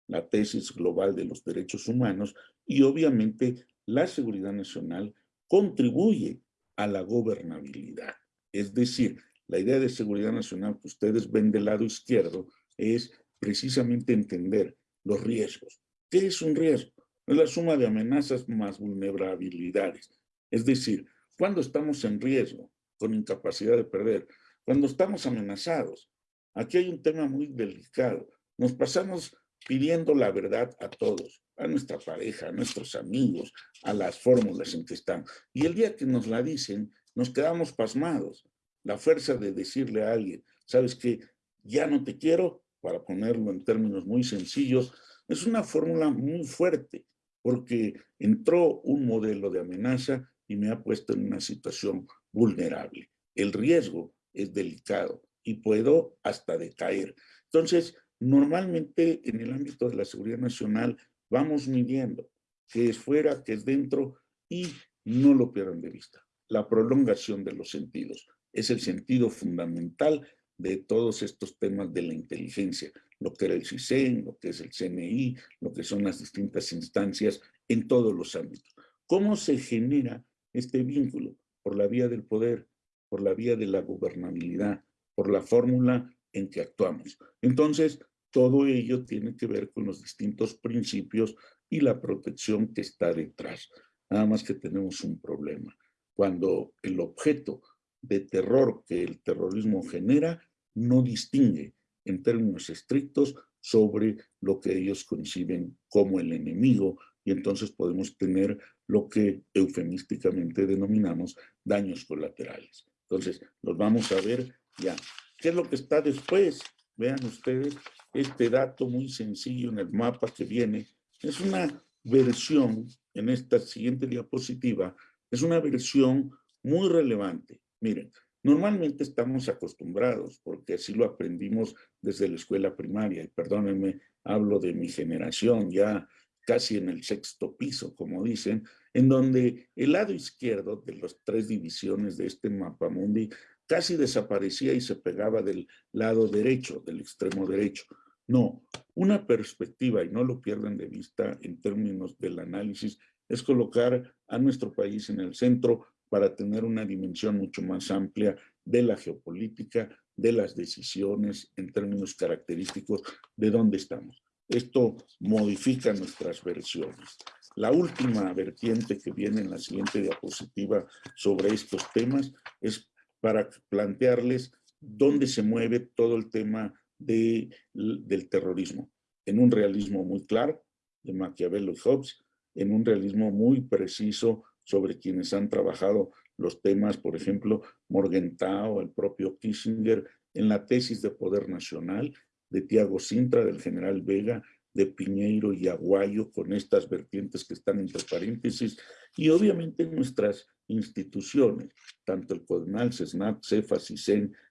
la tesis global de los derechos humanos y obviamente la seguridad nacional contribuye a la gobernabilidad. Es decir, la idea de seguridad nacional que ustedes ven del lado izquierdo es precisamente entender los riesgos. ¿Qué es un riesgo? Es la suma de amenazas más vulnerabilidades. Es decir, cuando estamos en riesgo, con incapacidad de perder, cuando estamos amenazados. Aquí hay un tema muy delicado. Nos pasamos pidiendo la verdad a todos, a nuestra pareja, a nuestros amigos, a las fórmulas en que están. Y el día que nos la dicen, nos quedamos pasmados. La fuerza de decirle a alguien, sabes que ya no te quiero, para ponerlo en términos muy sencillos, es una fórmula muy fuerte, porque entró un modelo de amenaza y me ha puesto en una situación vulnerable. El riesgo es delicado y puedo hasta decaer. Entonces, Normalmente en el ámbito de la seguridad nacional vamos midiendo qué es fuera, qué es dentro y no lo pierdan de vista. La prolongación de los sentidos es el sentido fundamental de todos estos temas de la inteligencia, lo que era el CISEN, lo que es el CNI, lo que son las distintas instancias en todos los ámbitos. ¿Cómo se genera este vínculo? Por la vía del poder, por la vía de la gobernabilidad, por la fórmula en que actuamos. Entonces, todo ello tiene que ver con los distintos principios y la protección que está detrás. Nada más que tenemos un problema. Cuando el objeto de terror que el terrorismo genera no distingue en términos estrictos sobre lo que ellos conciben como el enemigo y entonces podemos tener lo que eufemísticamente denominamos daños colaterales. Entonces, los vamos a ver ya. ¿Qué es lo que está después? Vean ustedes este dato muy sencillo en el mapa que viene. Es una versión, en esta siguiente diapositiva, es una versión muy relevante. Miren, normalmente estamos acostumbrados, porque así lo aprendimos desde la escuela primaria, y perdónenme, hablo de mi generación, ya casi en el sexto piso, como dicen, en donde el lado izquierdo de las tres divisiones de este mapa mundi casi desaparecía y se pegaba del lado derecho, del extremo derecho. No, una perspectiva, y no lo pierdan de vista en términos del análisis, es colocar a nuestro país en el centro para tener una dimensión mucho más amplia de la geopolítica, de las decisiones en términos característicos de dónde estamos. Esto modifica nuestras versiones. La última vertiente que viene en la siguiente diapositiva sobre estos temas es para plantearles dónde se mueve todo el tema de, del terrorismo, en un realismo muy claro de Maquiavelo y Hobbes, en un realismo muy preciso sobre quienes han trabajado los temas, por ejemplo, Morgenthau, el propio Kissinger, en la tesis de poder nacional de Tiago Sintra, del general Vega, de Piñeiro y Aguayo, con estas vertientes que están entre paréntesis, y obviamente nuestras instituciones, tanto el CODENAL, CESNAP, CEFAS y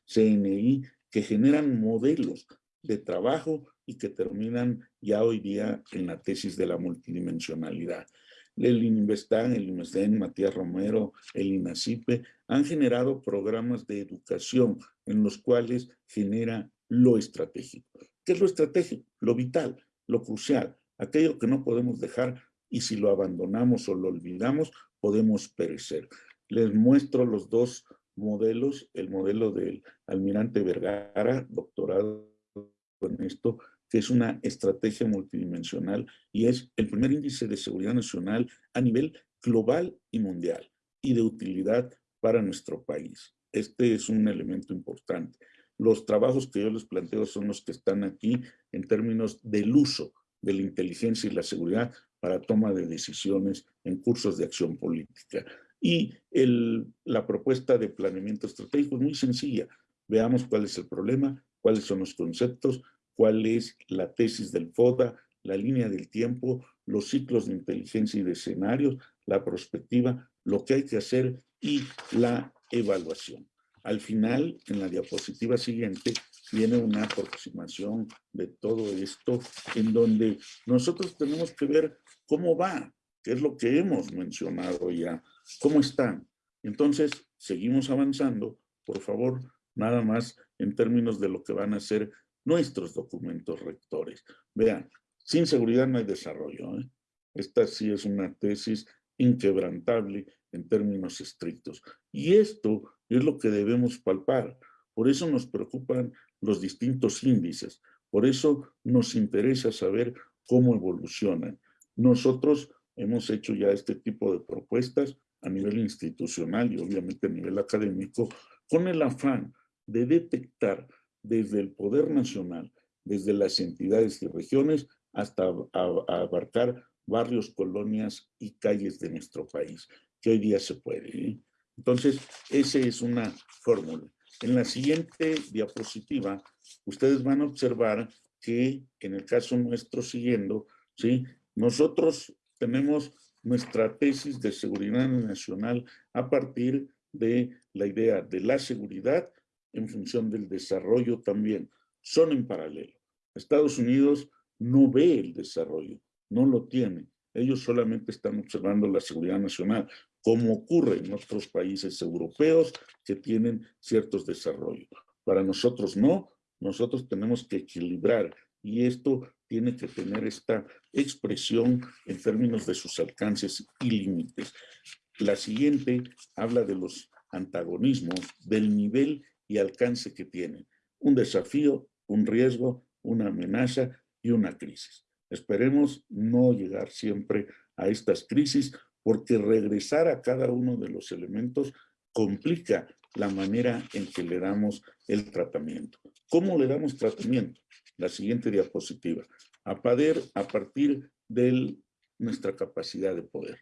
CNI, que generan modelos de trabajo y que terminan ya hoy día en la tesis de la multidimensionalidad. El INVESTAN, el INVESTEN, Matías Romero, el INACIPE han generado programas de educación en los cuales genera lo estratégico. ¿Qué es lo estratégico? Lo vital, lo crucial, aquello que no podemos dejar y si lo abandonamos o lo olvidamos, podemos perecer. Les muestro los dos modelos, el modelo del almirante Vergara, doctorado en esto, que es una estrategia multidimensional y es el primer índice de seguridad nacional a nivel global y mundial y de utilidad para nuestro país. Este es un elemento importante. Los trabajos que yo les planteo son los que están aquí en términos del uso de la inteligencia y la seguridad para toma de decisiones en cursos de acción política. Y la propuesta de planeamiento estratégico es muy sencilla. Veamos cuál es el problema, cuáles son los conceptos, cuál es la tesis del FODA, la línea del tiempo, los ciclos de inteligencia y de escenarios, la perspectiva, lo que hay que hacer y la evaluación. Al final, en la diapositiva siguiente, viene una aproximación de todo esto en donde nosotros tenemos que ver cómo va, qué es lo que hemos mencionado ya, cómo están. Entonces, seguimos avanzando, por favor, nada más en términos de lo que van a ser nuestros documentos rectores. Vean, sin seguridad no hay desarrollo. ¿eh? Esta sí es una tesis inquebrantable en términos estrictos. Y esto es lo que debemos palpar. Por eso nos preocupan los distintos índices. Por eso nos interesa saber cómo evolucionan. Nosotros hemos hecho ya este tipo de propuestas a nivel institucional y obviamente a nivel académico con el afán de detectar desde el poder nacional, desde las entidades y regiones, hasta abarcar barrios, colonias y calles de nuestro país, que hoy día se puede. ¿eh? Entonces, esa es una fórmula. En la siguiente diapositiva, ustedes van a observar que en el caso nuestro siguiendo, ¿sí? nosotros tenemos nuestra tesis de seguridad nacional a partir de la idea de la seguridad en función del desarrollo también. Son en paralelo. Estados Unidos no ve el desarrollo, no lo tiene. Ellos solamente están observando la seguridad nacional, como ocurre en otros países europeos que tienen ciertos desarrollos. Para nosotros no, nosotros tenemos que equilibrar y esto tiene que tener esta expresión en términos de sus alcances y límites. La siguiente habla de los antagonismos, del nivel y alcance que tienen. un desafío, un riesgo, una amenaza y una crisis. Esperemos no llegar siempre a estas crisis porque regresar a cada uno de los elementos complica la manera en que le damos el tratamiento. ¿Cómo le damos tratamiento? La siguiente diapositiva. A, a partir de nuestra capacidad de poder.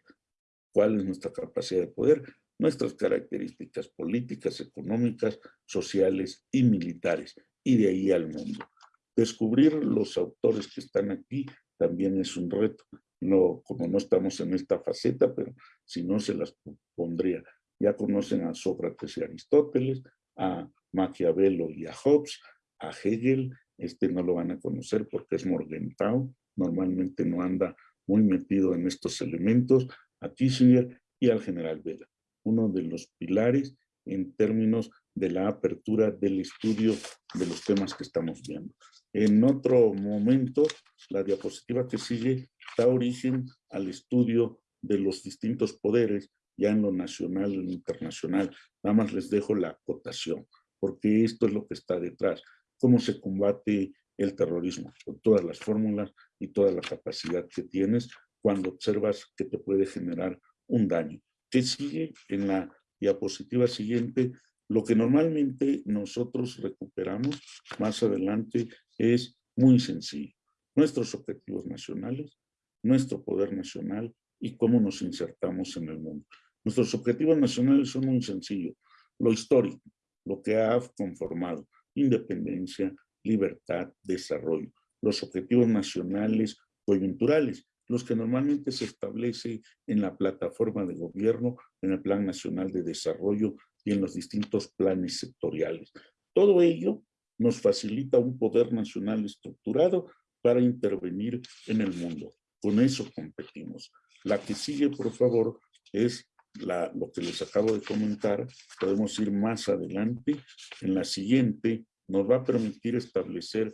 ¿Cuál es nuestra capacidad de poder? Nuestras características políticas, económicas, sociales y militares. Y de ahí al mundo. Descubrir los autores que están aquí también es un reto. No, como no estamos en esta faceta, pero si no se las pondría. Ya conocen a Sócrates y Aristóteles, a Maquiavelo y a Hobbes, a Hegel, este no lo van a conocer porque es Morgenthau, normalmente no anda muy metido en estos elementos, a Kissinger y al general Vela, uno de los pilares en términos de la apertura del estudio de los temas que estamos viendo. En otro momento, la diapositiva que sigue da origen al estudio de los distintos poderes, ya en lo nacional y lo internacional. Nada más les dejo la acotación, porque esto es lo que está detrás. Cómo se combate el terrorismo, con todas las fórmulas y toda la capacidad que tienes cuando observas que te puede generar un daño. ¿Qué sigue? En la diapositiva siguiente, lo que normalmente nosotros recuperamos más adelante es muy sencillo. Nuestros objetivos nacionales, nuestro poder nacional y cómo nos insertamos en el mundo. Nuestros objetivos nacionales son muy sencillos. Lo histórico, lo que ha conformado independencia, libertad, desarrollo. Los objetivos nacionales coyunturales, los que normalmente se establece en la plataforma de gobierno, en el Plan Nacional de Desarrollo y en los distintos planes sectoriales. Todo ello nos facilita un poder nacional estructurado para intervenir en el mundo. Con eso competimos. La que sigue, por favor, es lo que les acabo de comentar. Podemos ir más adelante. En la siguiente nos va a permitir establecer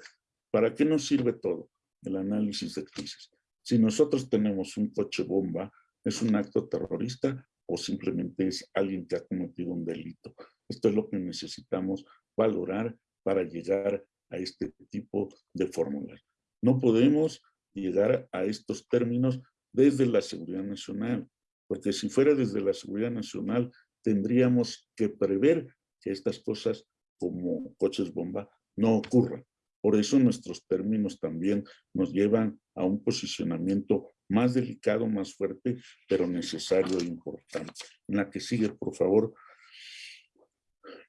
para qué nos sirve todo el análisis de crisis. Si nosotros tenemos un coche bomba, ¿es un acto terrorista o simplemente es alguien que ha cometido un delito? Esto es lo que necesitamos valorar para llegar a este tipo de fórmulas. No podemos llegar a estos términos desde la seguridad nacional, porque si fuera desde la seguridad nacional, tendríamos que prever que estas cosas como coches bomba no ocurran. Por eso nuestros términos también nos llevan a un posicionamiento más delicado, más fuerte, pero necesario e importante. En la que sigue, por favor.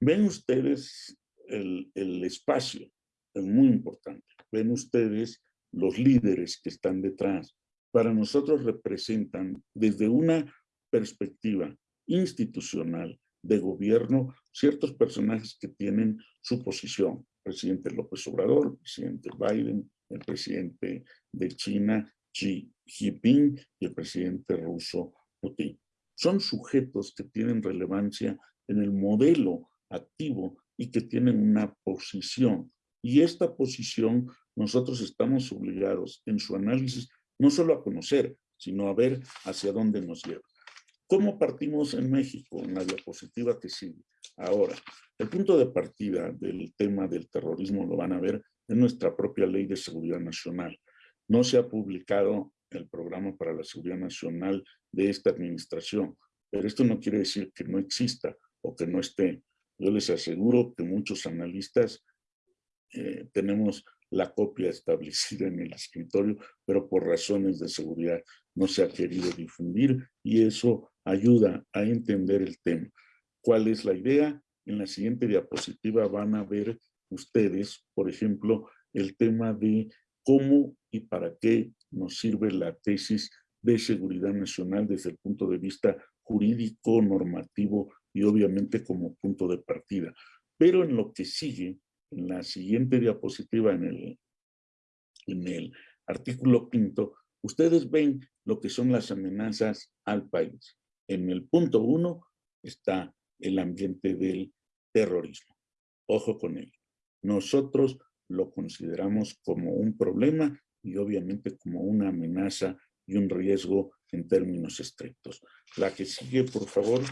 Ven ustedes el, el espacio, es muy importante. Ven ustedes los líderes que están detrás. Para nosotros representan desde una perspectiva institucional de gobierno ciertos personajes que tienen su posición, presidente López Obrador, presidente Biden, el presidente de China, Xi Jinping, y el presidente ruso, Putin. Son sujetos que tienen relevancia en el modelo activo y que tienen una posición. Y esta posición nosotros estamos obligados en su análisis no solo a conocer, sino a ver hacia dónde nos lleva. ¿Cómo partimos en México? En la diapositiva que sigue. Ahora, el punto de partida del tema del terrorismo lo van a ver en nuestra propia Ley de Seguridad Nacional. No se ha publicado el programa para la seguridad nacional de esta administración, pero esto no quiere decir que no exista o que no esté. Yo les aseguro que muchos analistas eh, tenemos la copia establecida en el escritorio, pero por razones de seguridad no se ha querido difundir y eso ayuda a entender el tema. ¿Cuál es la idea? En la siguiente diapositiva van a ver ustedes, por ejemplo, el tema de cómo y para qué nos sirve la tesis de seguridad nacional desde el punto de vista jurídico, normativo y obviamente como punto de partida. Pero en lo que sigue, en la siguiente diapositiva, en el, en el artículo quinto, ustedes ven lo que son las amenazas al país. En el punto uno está el ambiente del terrorismo. Ojo con él. Nosotros lo consideramos como un problema y obviamente como una amenaza y un riesgo en términos estrictos. La que sigue, por favor.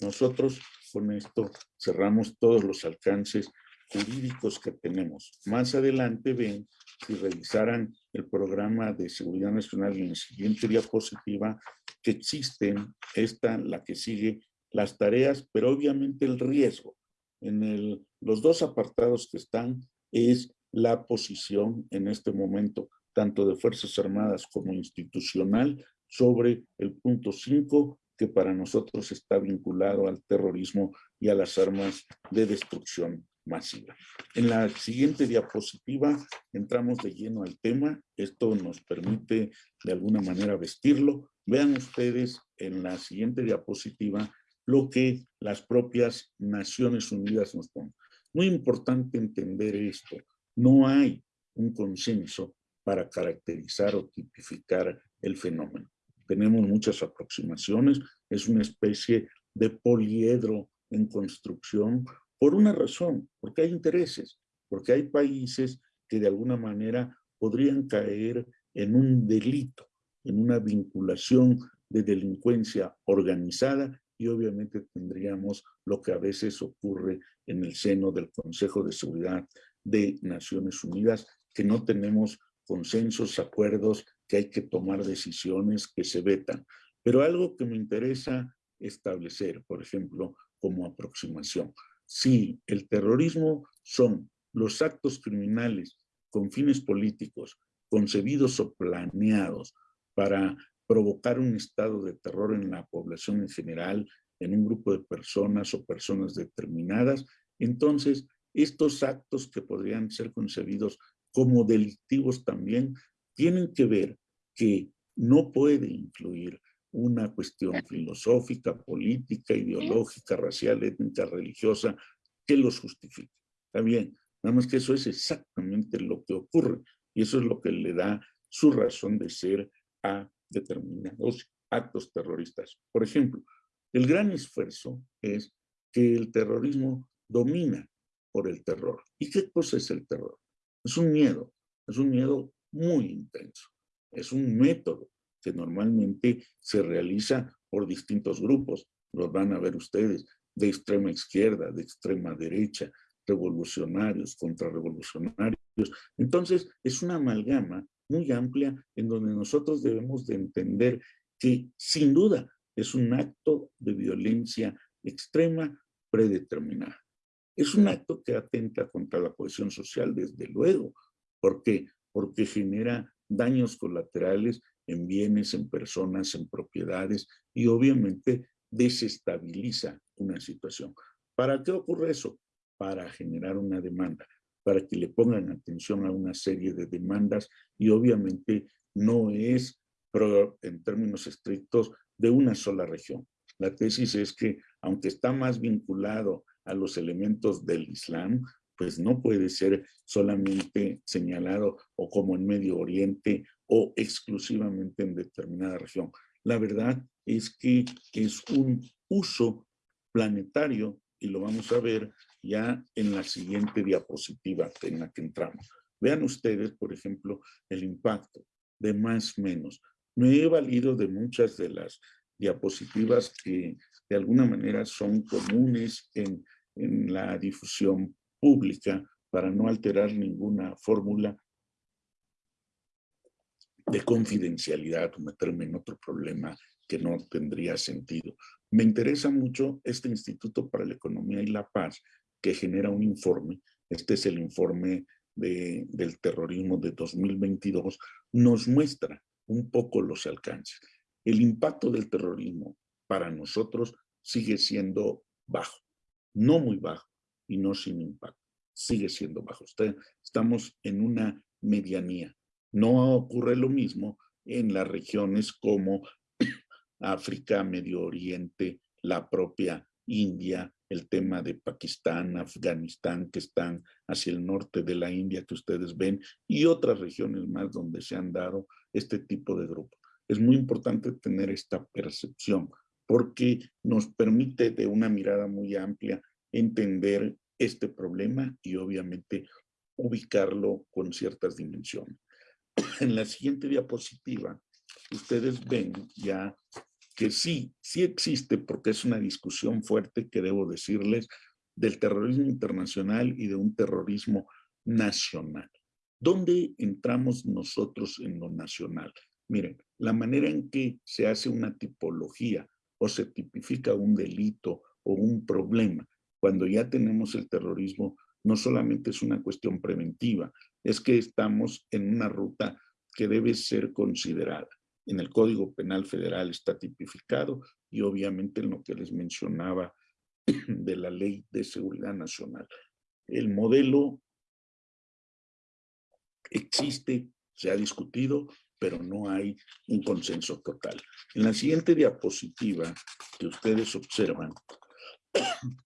Nosotros con esto cerramos todos los alcances jurídicos que tenemos. Más adelante ven, si revisaran el programa de seguridad nacional en la siguiente diapositiva, que existen, esta, la que sigue, las tareas, pero obviamente el riesgo. En el, los dos apartados que están es la posición en este momento, tanto de Fuerzas Armadas como institucional, sobre el punto 5, que para nosotros está vinculado al terrorismo y a las armas de destrucción masiva. En la siguiente diapositiva entramos de lleno al tema. Esto nos permite de alguna manera vestirlo. Vean ustedes en la siguiente diapositiva lo que las propias Naciones Unidas nos ponen. Muy importante entender esto. No hay un consenso para caracterizar o tipificar el fenómeno. Tenemos muchas aproximaciones, es una especie de poliedro en construcción por una razón, porque hay intereses, porque hay países que de alguna manera podrían caer en un delito, en una vinculación de delincuencia organizada y obviamente tendríamos lo que a veces ocurre en el seno del Consejo de Seguridad de Naciones Unidas, que no tenemos consensos, acuerdos, que hay que tomar decisiones que se vetan. Pero algo que me interesa establecer, por ejemplo, como aproximación. Si el terrorismo son los actos criminales con fines políticos concebidos o planeados para provocar un estado de terror en la población en general, en un grupo de personas o personas determinadas, entonces estos actos que podrían ser concebidos como delictivos también tienen que ver que no puede incluir una cuestión filosófica, política, ideológica, racial, étnica, religiosa, que los justifique. Está bien, nada más que eso es exactamente lo que ocurre y eso es lo que le da su razón de ser a determinados actos terroristas. Por ejemplo, el gran esfuerzo es que el terrorismo domina por el terror. ¿Y qué cosa es el terror? Es un miedo, es un miedo muy intenso. Es un método que normalmente se realiza por distintos grupos. Los van a ver ustedes, de extrema izquierda, de extrema derecha, revolucionarios, contrarrevolucionarios. Entonces, es una amalgama muy amplia en donde nosotros debemos de entender que sin duda es un acto de violencia extrema predeterminada. Es un acto que atenta contra la cohesión social, desde luego. ¿Por qué? Porque genera daños colaterales en bienes, en personas, en propiedades y obviamente desestabiliza una situación. ¿Para qué ocurre eso? Para generar una demanda, para que le pongan atención a una serie de demandas y obviamente no es en términos estrictos de una sola región. La tesis es que aunque está más vinculado a los elementos del Islam, pues no puede ser solamente señalado o como en Medio Oriente o exclusivamente en determinada región. La verdad es que es un uso planetario y lo vamos a ver ya en la siguiente diapositiva en la que entramos. Vean ustedes, por ejemplo, el impacto de más menos. Me he valido de muchas de las diapositivas que de alguna manera son comunes en, en la difusión pública para no alterar ninguna fórmula de confidencialidad meterme en otro problema que no tendría sentido. Me interesa mucho este Instituto para la Economía y la Paz que genera un informe, este es el informe de, del terrorismo de 2022, nos muestra un poco los alcances. El impacto del terrorismo para nosotros sigue siendo bajo, no muy bajo, y no sin impacto. Sigue siendo bajo. Estamos en una medianía. No ocurre lo mismo en las regiones como África, Medio Oriente, la propia India, el tema de Pakistán, Afganistán, que están hacia el norte de la India, que ustedes ven, y otras regiones más donde se han dado este tipo de grupos. Es muy importante tener esta percepción porque nos permite de una mirada muy amplia entender este problema y obviamente ubicarlo con ciertas dimensiones. En la siguiente diapositiva, ustedes ven ya que sí, sí existe, porque es una discusión fuerte que debo decirles, del terrorismo internacional y de un terrorismo nacional. ¿Dónde entramos nosotros en lo nacional? Miren, la manera en que se hace una tipología o se tipifica un delito o un problema cuando ya tenemos el terrorismo, no solamente es una cuestión preventiva, es que estamos en una ruta que debe ser considerada. En el Código Penal Federal está tipificado y obviamente en lo que les mencionaba de la Ley de Seguridad Nacional. El modelo existe, se ha discutido, pero no hay un consenso total. En la siguiente diapositiva que ustedes observan,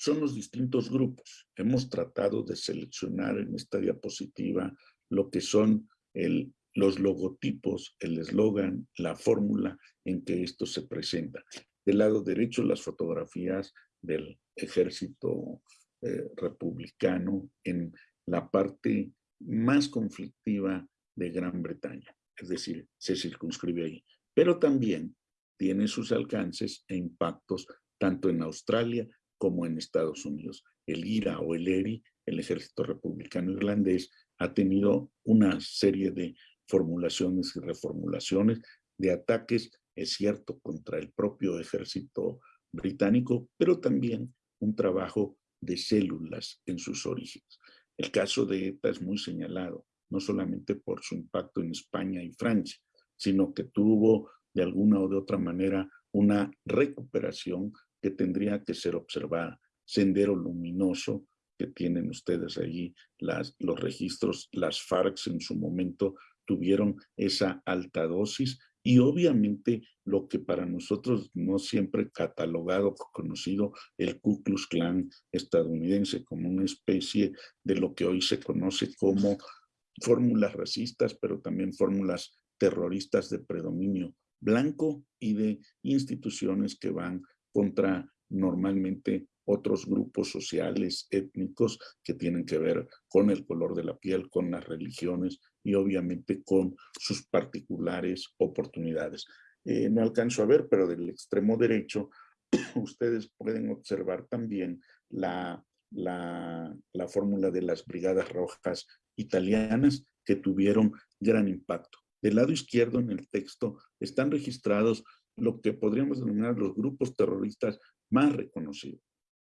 son los distintos grupos. Hemos tratado de seleccionar en esta diapositiva lo que son el, los logotipos, el eslogan, la fórmula en que esto se presenta. Del lado derecho, las fotografías del ejército eh, republicano en la parte más conflictiva de Gran Bretaña, es decir, se circunscribe ahí. Pero también tiene sus alcances e impactos tanto en Australia como en Estados Unidos. El IRA o el ERI, el Ejército Republicano Irlandés, ha tenido una serie de formulaciones y reformulaciones de ataques, es cierto, contra el propio ejército británico, pero también un trabajo de células en sus orígenes. El caso de ETA es muy señalado no solamente por su impacto en España y Francia, sino que tuvo de alguna o de otra manera una recuperación que tendría que ser observada. Sendero luminoso que tienen ustedes allí, las, los registros, las FARC en su momento tuvieron esa alta dosis y obviamente lo que para nosotros no siempre catalogado, conocido, el Ku Klux Klan estadounidense como una especie de lo que hoy se conoce como fórmulas racistas, pero también fórmulas terroristas de predominio blanco y de instituciones que van contra normalmente otros grupos sociales, étnicos, que tienen que ver con el color de la piel, con las religiones y obviamente con sus particulares oportunidades. Eh, no alcanzo a ver, pero del extremo derecho ustedes pueden observar también la, la, la fórmula de las brigadas rojas italianas que tuvieron gran impacto. Del lado izquierdo en el texto están registrados lo que podríamos denominar los grupos terroristas más reconocidos.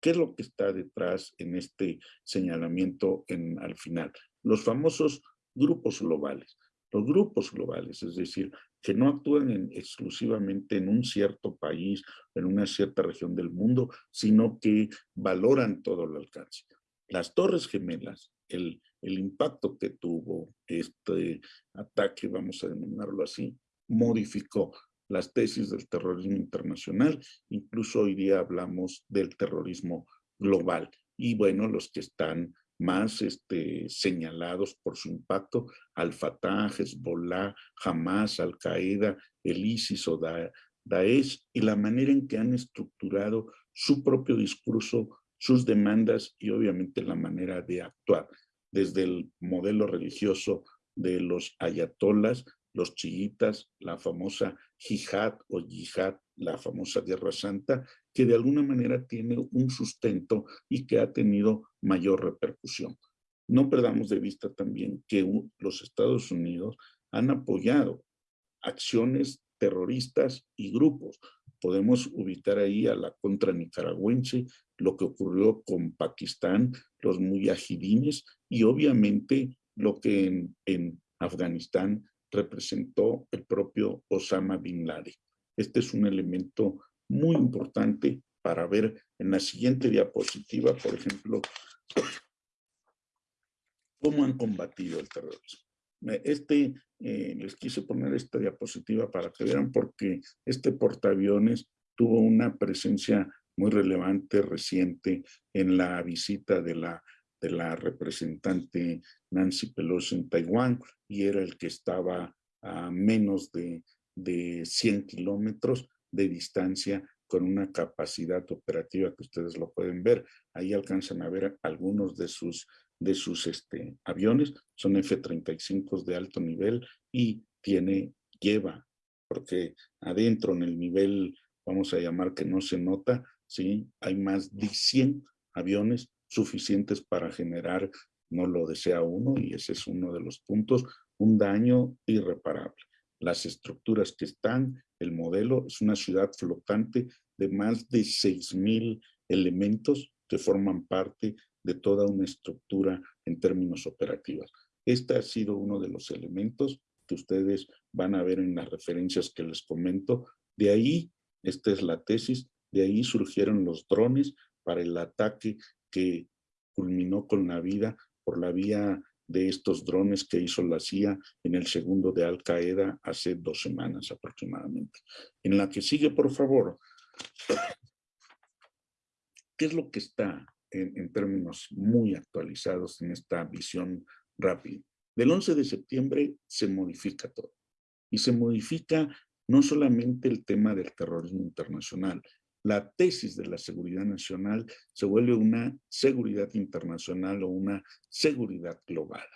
¿Qué es lo que está detrás en este señalamiento en, al final? Los famosos grupos globales. Los grupos globales, es decir, que no actúan exclusivamente en un cierto país, en una cierta región del mundo, sino que valoran todo el alcance. Las Torres Gemelas, el, el impacto que tuvo este ataque, vamos a denominarlo así, modificó las tesis del terrorismo internacional, incluso hoy día hablamos del terrorismo global. Y bueno, los que están más este, señalados por su impacto, Al-Fatah, Hezbollah, Hamas, Al-Qaeda, el ISIS o Daesh, y la manera en que han estructurado su propio discurso, sus demandas y obviamente la manera de actuar, desde el modelo religioso de los ayatolas los chiitas, la famosa jihad o yihad, la famosa guerra santa, que de alguna manera tiene un sustento y que ha tenido mayor repercusión. No perdamos de vista también que los Estados Unidos han apoyado acciones terroristas y grupos. Podemos ubicar ahí a la contra nicaragüense, lo que ocurrió con Pakistán, los muyahidines y obviamente lo que en, en Afganistán representó el propio Osama Bin Laden. Este es un elemento muy importante para ver en la siguiente diapositiva, por ejemplo, cómo han combatido el terrorismo. Este, eh, les quise poner esta diapositiva para que vean porque este portaaviones tuvo una presencia muy relevante, reciente, en la visita de la de la representante Nancy Pelosi en Taiwán y era el que estaba a menos de, de 100 kilómetros de distancia con una capacidad operativa que ustedes lo pueden ver. Ahí alcanzan a ver algunos de sus, de sus este, aviones, son F-35 de alto nivel y tiene, lleva, porque adentro en el nivel, vamos a llamar que no se nota, ¿sí? Hay más de 100 aviones suficientes para generar, no lo desea uno, y ese es uno de los puntos, un daño irreparable. Las estructuras que están, el modelo, es una ciudad flotante de más de 6,000 elementos que forman parte de toda una estructura en términos operativos. Este ha sido uno de los elementos que ustedes van a ver en las referencias que les comento. De ahí, esta es la tesis, de ahí surgieron los drones para el ataque que culminó con la vida por la vía de estos drones que hizo la CIA en el segundo de Al Qaeda hace dos semanas aproximadamente. En la que sigue, por favor, ¿qué es lo que está en, en términos muy actualizados en esta visión rápida? Del 11 de septiembre se modifica todo. Y se modifica no solamente el tema del terrorismo internacional, la tesis de la seguridad nacional se vuelve una seguridad internacional o una seguridad global.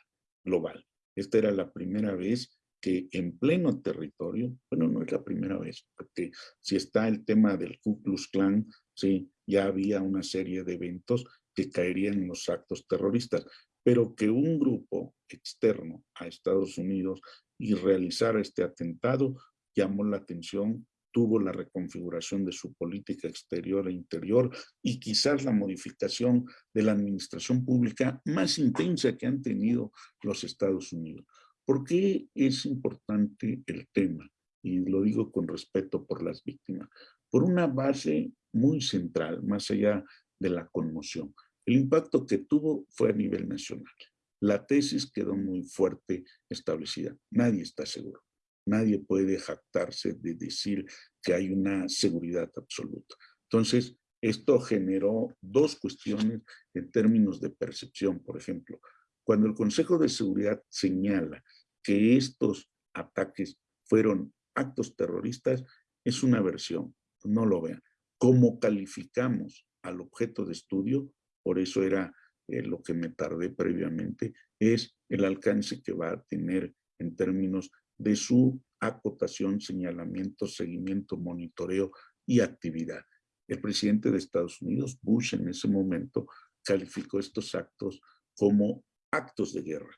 global. Esta era la primera vez que en pleno territorio, bueno, no es la primera vez, porque si está el tema del Ku Klux Klan, sí, ya había una serie de eventos que caerían en los actos terroristas, pero que un grupo externo a Estados Unidos y realizara este atentado llamó la atención, tuvo la reconfiguración de su política exterior e interior y quizás la modificación de la administración pública más intensa que han tenido los Estados Unidos. ¿Por qué es importante el tema? Y lo digo con respeto por las víctimas. Por una base muy central, más allá de la conmoción. El impacto que tuvo fue a nivel nacional. La tesis quedó muy fuerte establecida. Nadie está seguro. Nadie puede jactarse de decir que hay una seguridad absoluta. Entonces, esto generó dos cuestiones en términos de percepción. Por ejemplo, cuando el Consejo de Seguridad señala que estos ataques fueron actos terroristas, es una versión, no lo vean. ¿Cómo calificamos al objeto de estudio? por eso era eh, lo que me tardé previamente, es el alcance que va a tener en términos de su acotación, señalamiento, seguimiento, monitoreo y actividad. El presidente de Estados Unidos, Bush, en ese momento, calificó estos actos como actos de guerra.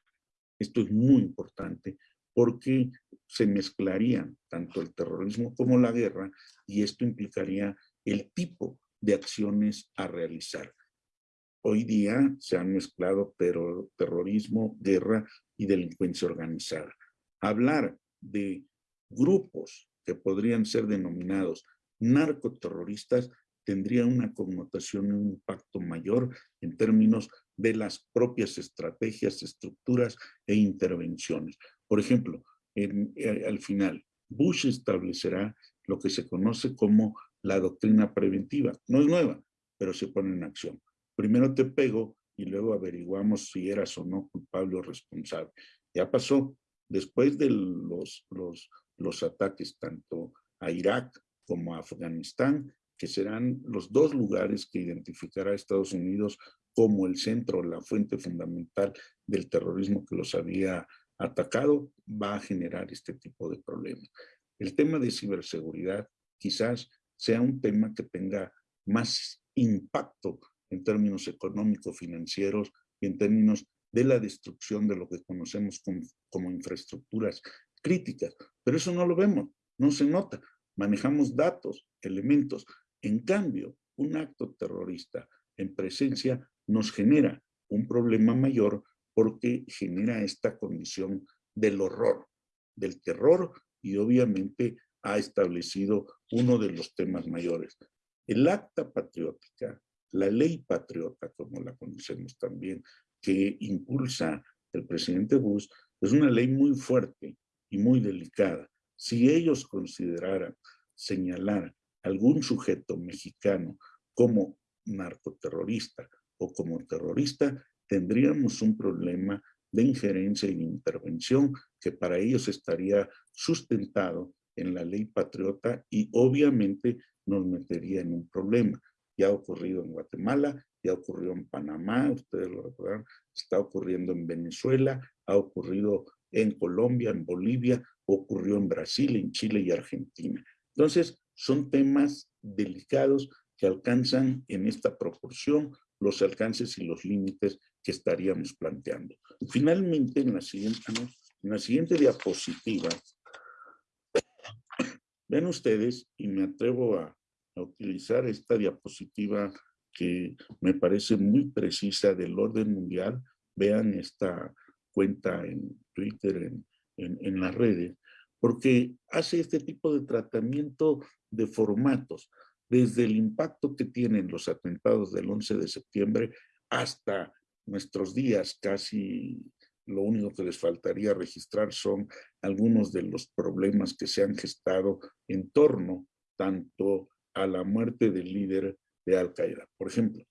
Esto es muy importante porque se mezclarían tanto el terrorismo como la guerra y esto implicaría el tipo de acciones a realizar. Hoy día se han mezclado terrorismo, guerra y delincuencia organizada. Hablar de grupos que podrían ser denominados narcoterroristas tendría una connotación y un impacto mayor en términos de las propias estrategias, estructuras e intervenciones. Por ejemplo, eh, al final, Bush establecerá lo que se conoce como la doctrina preventiva. No es nueva, pero se pone en acción primero te pego y luego averiguamos si eras o no culpable o responsable. Ya pasó. Después de los, los, los ataques tanto a Irak como a Afganistán, que serán los dos lugares que identificará Estados Unidos como el centro, la fuente fundamental del terrorismo que los había atacado, va a generar este tipo de problemas. El tema de ciberseguridad quizás sea un tema que tenga más impacto en términos económicos, financieros y en términos de la destrucción de lo que conocemos como, infraestructuras críticas. Pero eso no lo vemos, no se nota. Manejamos datos, elementos. En cambio, un acto terrorista en presencia nos genera un problema mayor porque genera esta condición del horror, del terror y obviamente ha establecido uno de los temas mayores. El acta patriótica la ley patriota, como la conocemos también, que impulsa el presidente Bush, es una ley muy fuerte y muy delicada. Si ellos consideraran señalar algún sujeto mexicano como narcoterrorista o como terrorista, tendríamos un problema de injerencia y de intervención que para ellos estaría sustentado en la ley patriota y obviamente nos metería en un problema ya ha ocurrido en Guatemala, ya ocurrió en Panamá, ustedes lo recordarán, está ocurriendo en Venezuela, ha ocurrido en Colombia, en Bolivia, ocurrió en Brasil, en Chile y Argentina. Entonces, son temas delicados que alcanzan en esta proporción los alcances y los límites que estaríamos planteando. Finalmente, en la siguiente, en la siguiente diapositiva, ven ustedes, y me atrevo a utilizar esta diapositiva que me parece muy precisa del orden mundial. Vean esta cuenta en Twitter, en, en, las redes, porque hace este tipo de tratamiento de formatos, desde el impacto que tienen los atentados del 11 de septiembre hasta nuestros días, casi lo único que les faltaría registrar son algunos de los problemas que se han gestado en torno tanto a la muerte del líder de Al-Qaeda. Por ejemplo,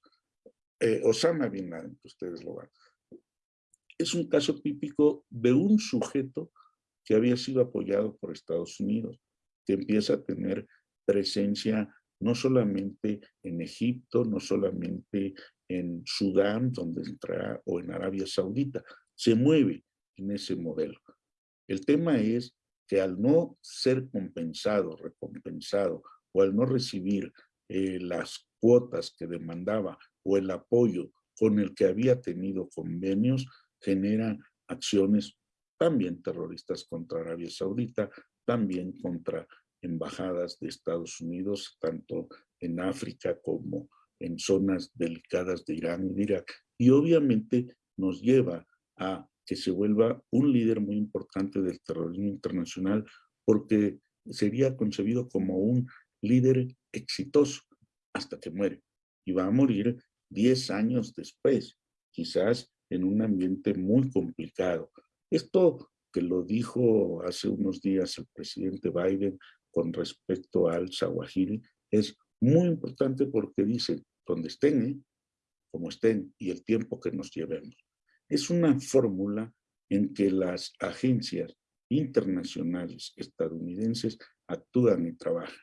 eh, Osama Bin Laden, que ustedes lo van. Es un caso típico de un sujeto que había sido apoyado por Estados Unidos, que empieza a tener presencia no solamente en Egipto, no solamente en Sudán, donde entra, o en Arabia Saudita, se mueve en ese modelo. El tema es que al no ser compensado, recompensado, o al no recibir eh, las cuotas que demandaba o el apoyo con el que había tenido convenios, genera acciones también terroristas contra Arabia Saudita, también contra embajadas de Estados Unidos, tanto en África como en zonas delicadas de Irán y de Irak. Y obviamente nos lleva a que se vuelva un líder muy importante del terrorismo internacional porque sería concebido como un líder exitoso hasta que muere. Y va a morir 10 años después, quizás en un ambiente muy complicado. Esto que lo dijo hace unos días el presidente Biden con respecto al Zawahiri es muy importante porque dice, donde estén, ¿eh? como estén, y el tiempo que nos llevemos. Es una fórmula en que las agencias internacionales estadounidenses actúan y trabajan.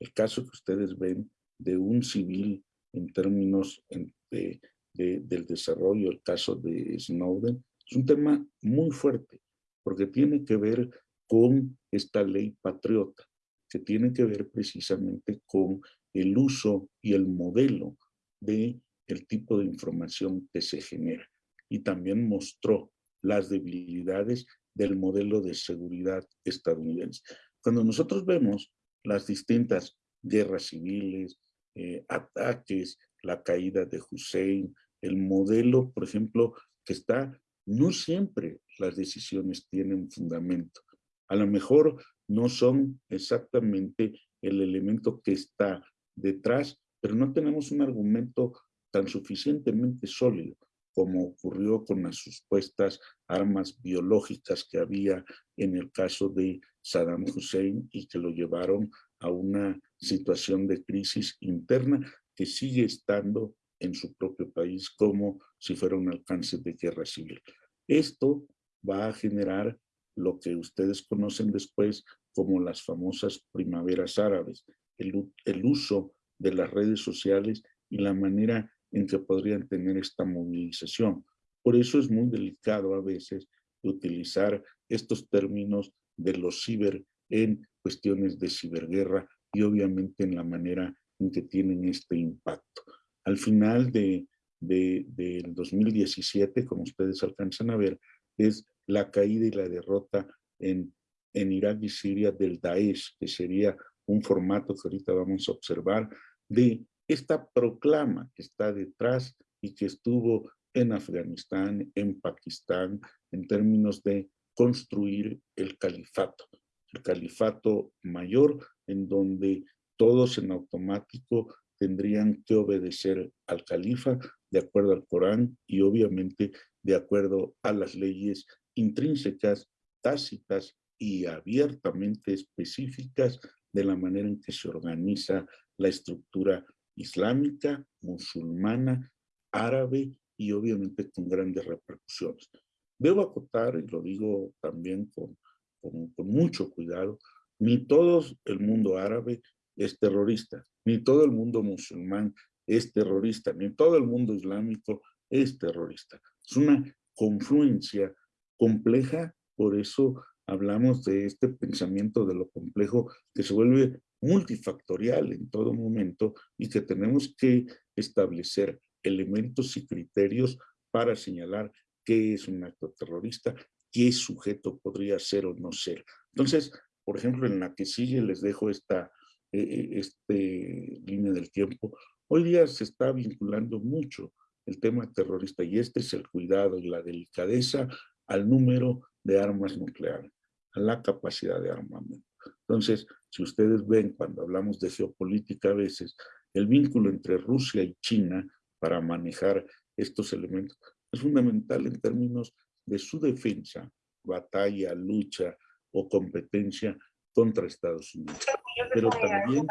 El caso que ustedes ven de un civil en términos de, del desarrollo, el caso de Snowden, es un tema muy fuerte, porque tiene que ver con esta ley patriota, que tiene que ver precisamente con el uso y el modelo de el tipo de información que se genera. Y también mostró las debilidades del modelo de seguridad estadounidense. Cuando nosotros vemos las distintas guerras civiles, eh, ataques, la caída de Hussein, el modelo, por ejemplo, que está, no siempre las decisiones tienen fundamento. A lo mejor no son exactamente el elemento que está detrás, pero no tenemos un argumento tan suficientemente sólido como ocurrió con las supuestas armas biológicas que había en el caso de Saddam Hussein y que lo llevaron a una situación de crisis interna que sigue estando en su propio país como si fuera un alcance de guerra civil. Esto va a generar lo que ustedes conocen después como las famosas primaveras árabes, el, el uso de las redes sociales y la manera en que podrían tener esta movilización. Por eso es muy delicado a veces utilizar estos términos de los ciber en cuestiones de ciberguerra y obviamente en la manera en que tienen este impacto. Al final de, de, del 2017, como ustedes alcanzan a ver, es la caída y la derrota en, en Irak y Siria del Daesh, que sería un formato que ahorita vamos a observar, de esta proclama que está detrás y que estuvo en Afganistán, en Pakistán, en términos de construir el califato, el califato mayor, en donde todos en automático tendrían que obedecer al califa de acuerdo al Corán y obviamente de acuerdo a las leyes intrínsecas, tácitas y abiertamente específicas de la manera en que se organiza la estructura islámica, musulmana, árabe y obviamente con grandes repercusiones. Debo acotar, y lo digo también con, con, mucho cuidado, ni todo el mundo árabe es terrorista, ni todo el mundo musulmán es terrorista, ni todo el mundo islámico es terrorista. Es una confluencia compleja, por eso hablamos de este pensamiento de lo complejo que se vuelve multifactorial en todo momento y que tenemos que establecer elementos y criterios para señalar qué es un acto terrorista, qué sujeto podría ser o no ser. Entonces, por ejemplo, en la que sigue les dejo esta eh, eh, este, línea del tiempo. Hoy día se está vinculando mucho el tema terrorista y este es el cuidado y la delicadeza al número de armas nucleares, a la capacidad de armamento. Entonces, si ustedes ven cuando hablamos de geopolítica a veces, el vínculo entre Rusia y China para manejar estos elementos es fundamental en términos de su defensa, batalla, lucha o competencia contra Estados Unidos. Pero también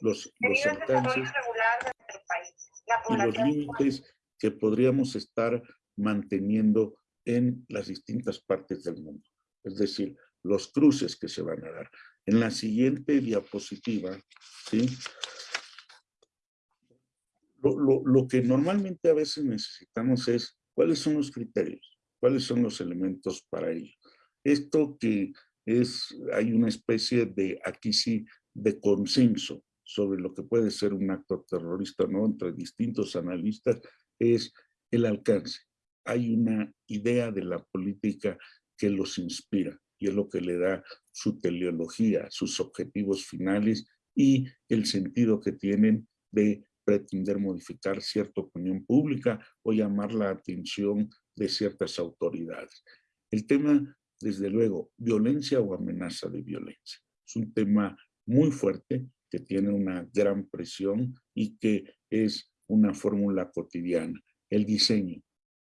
los, los alcances y los límites que podríamos estar manteniendo en las distintas partes del mundo. Es decir, los cruces que se van a dar. En la siguiente diapositiva, ¿sí? Lo, lo, que normalmente a veces necesitamos es cuáles son los criterios, cuáles son los elementos para ello. Esto que es, hay una especie de, aquí sí, de consenso sobre lo que puede ser un acto terrorista, ¿no? Entre distintos analistas, es el alcance. Hay una idea de la política que los inspira y es lo que le da su teleología, sus objetivos finales y el sentido que tienen de pretender modificar cierta opinión pública o llamar la atención de ciertas autoridades. El tema, desde luego, violencia o amenaza de violencia. Es un tema muy fuerte que tiene una gran presión y que es una fórmula cotidiana. El diseño.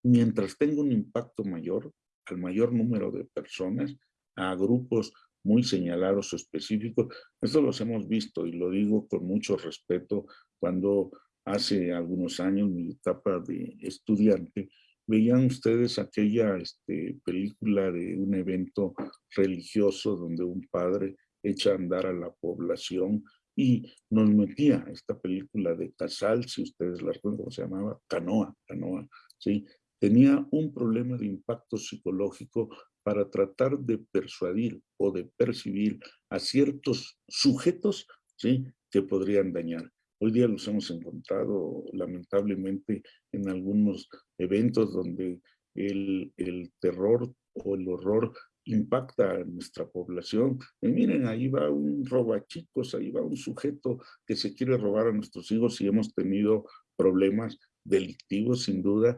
Mientras tenga un impacto mayor, al mayor número de personas, a grupos muy señalados o específicos. Esto los hemos visto y lo digo con mucho respeto cuando hace algunos años, mi etapa de estudiante, veían ustedes aquella este, película de un evento religioso donde un padre echa a andar a la población y nos metía esta película de Casal, si ustedes la recuerdan, ¿cómo se llamaba? Canoa, Canoa, ¿sí? tenía un problema de impacto psicológico para tratar de persuadir o de percibir a ciertos sujetos ¿sí? que podrían dañar. Hoy día los hemos encontrado lamentablemente en algunos eventos donde el, el terror o el horror impacta a nuestra población. Y miren, ahí va un robachicos, ahí va un sujeto que se quiere robar a nuestros hijos y hemos tenido problemas delictivos sin duda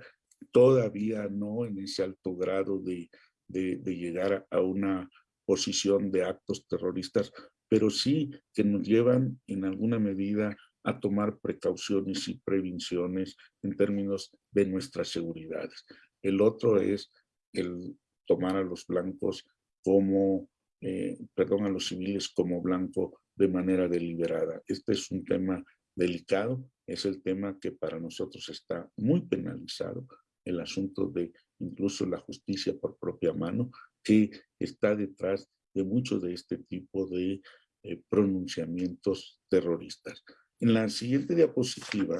todavía no en ese alto grado de, de, llegar a una posición de actos terroristas, pero sí que nos llevan en alguna medida a tomar precauciones y prevenciones en términos de nuestras seguridades. El otro es el tomar a los blancos como, eh, perdón, a los civiles como blanco de manera deliberada. Este es un tema delicado, es el tema que para nosotros está muy penalizado, el asunto de incluso la justicia por propia mano, que está detrás de mucho de este tipo de eh, pronunciamientos terroristas. En la siguiente diapositiva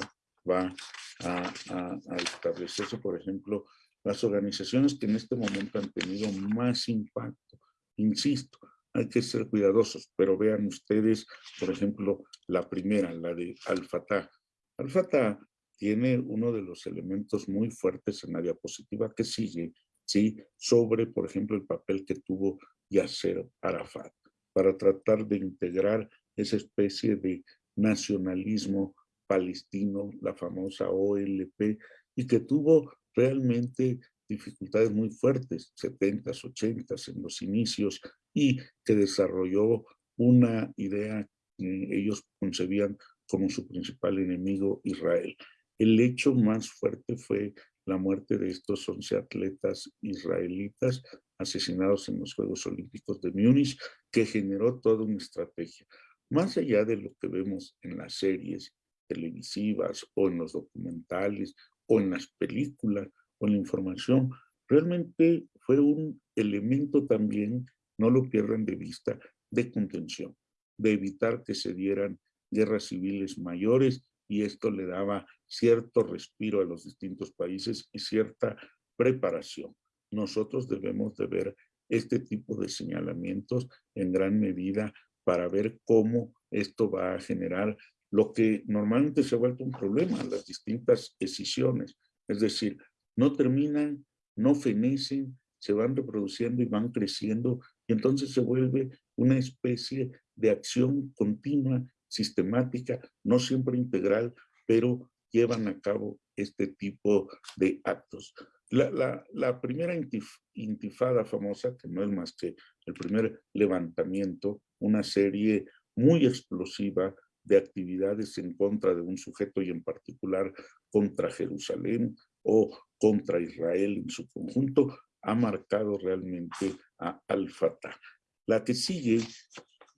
va a, a, establecerse, por ejemplo, las organizaciones que en este momento han tenido más impacto. Insisto, hay que ser cuidadosos, pero vean ustedes, por ejemplo, la primera, la de Al-Fatah. Al-Fatah tiene uno de los elementos muy fuertes en la diapositiva que sigue, ¿sí? sobre, por ejemplo, el papel que tuvo Yasser Arafat para tratar de integrar esa especie de nacionalismo palestino, la famosa OLP, y que tuvo realmente dificultades muy fuertes, 70s, 80s, en los inicios, y que desarrolló una idea que ellos concebían como su principal enemigo, Israel. El hecho más fuerte fue la muerte de estos 11 atletas israelitas asesinados en los Juegos Olímpicos de Múnich, que generó toda una estrategia. Más allá de lo que vemos en las series televisivas o en los documentales o en las películas o en la información, realmente fue un elemento también, no lo pierdan de vista, de contención, de evitar que se dieran guerras civiles mayores y esto le daba cierto respiro a los distintos países y cierta preparación. Nosotros debemos de ver este tipo de señalamientos en gran medida para ver cómo esto va a generar lo que normalmente se ha vuelto un problema, las distintas decisiones. Es decir, no terminan, no fenecen, se van reproduciendo y van creciendo, y entonces se vuelve una especie de acción continua, sistemática, no siempre integral, pero llevan a cabo este tipo de actos. La, la, primera intifada famosa, que no es más que el primer levantamiento, una serie muy explosiva de actividades en contra de un sujeto y en particular contra Jerusalén o contra Israel en su conjunto, ha marcado realmente a Al-Fatah. La que sigue,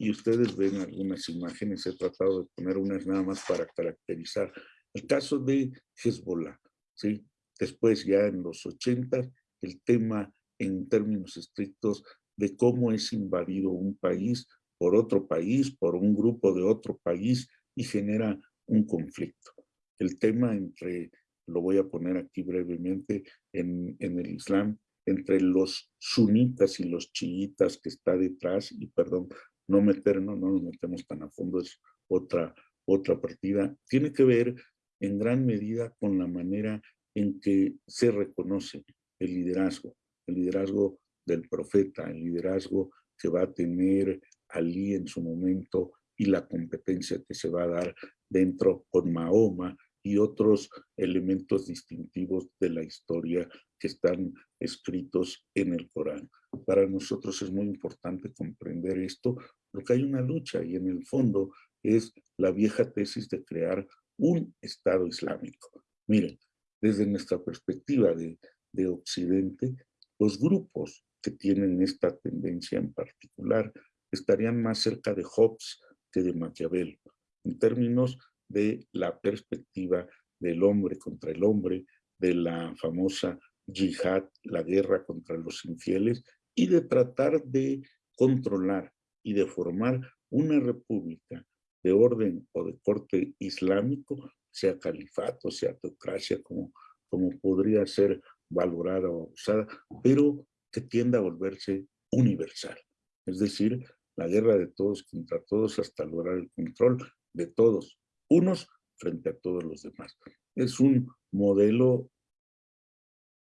y ustedes ven algunas imágenes, he tratado de poner unas nada más para caracterizar el caso de Hezbollah, ¿sí? Después ya en los 80, el tema en términos estrictos de cómo es invadido un país por otro país, por un grupo de otro país y genera un conflicto. El tema entre, lo voy a poner aquí brevemente, en, en el Islam, entre los sunitas y los chiitas que está detrás, y perdón, no meternos, no nos metemos tan a fondo, es otra, otra partida, tiene que ver en gran medida con la manera en que se reconoce el liderazgo, el liderazgo del profeta, el liderazgo que va a tener Ali en su momento y la competencia que se va a dar dentro con Mahoma y otros elementos distintivos de la historia que están escritos en el Corán. Para nosotros es muy importante comprender esto, porque hay una lucha y en el fondo es la vieja tesis de crear un Estado Islámico. Miren, desde nuestra perspectiva de, de Occidente, los grupos que tienen esta tendencia en particular estarían más cerca de Hobbes que de Maquiavelo, en términos de la perspectiva del hombre contra el hombre, de la famosa yihad, la guerra contra los infieles, y de tratar de controlar y de formar una república de orden o de corte islámico, sea califato, sea teocracia, como, como podría ser valorada o usada, pero que tienda a volverse universal. Es decir, la guerra de todos contra todos hasta lograr el control de todos, unos frente a todos los demás. Es un modelo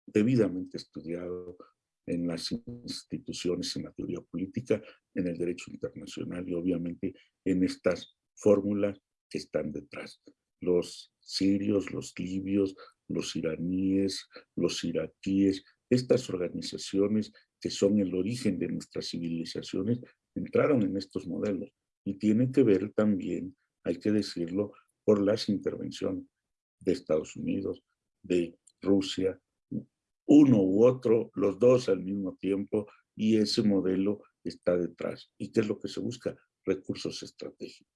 debidamente estudiado en las instituciones, en la teoría política, en el derecho internacional y obviamente en estas fórmulas que están detrás. Los sirios, los libios, los iraníes, los iraquíes, estas organizaciones que son el origen de nuestras civilizaciones, entraron en estos modelos y tiene que ver también, hay que decirlo, por las intervenciones de Estados Unidos, de Rusia, uno u otro, los dos al mismo tiempo, y ese modelo está detrás. ¿Y qué es lo que se busca? Recursos estratégicos.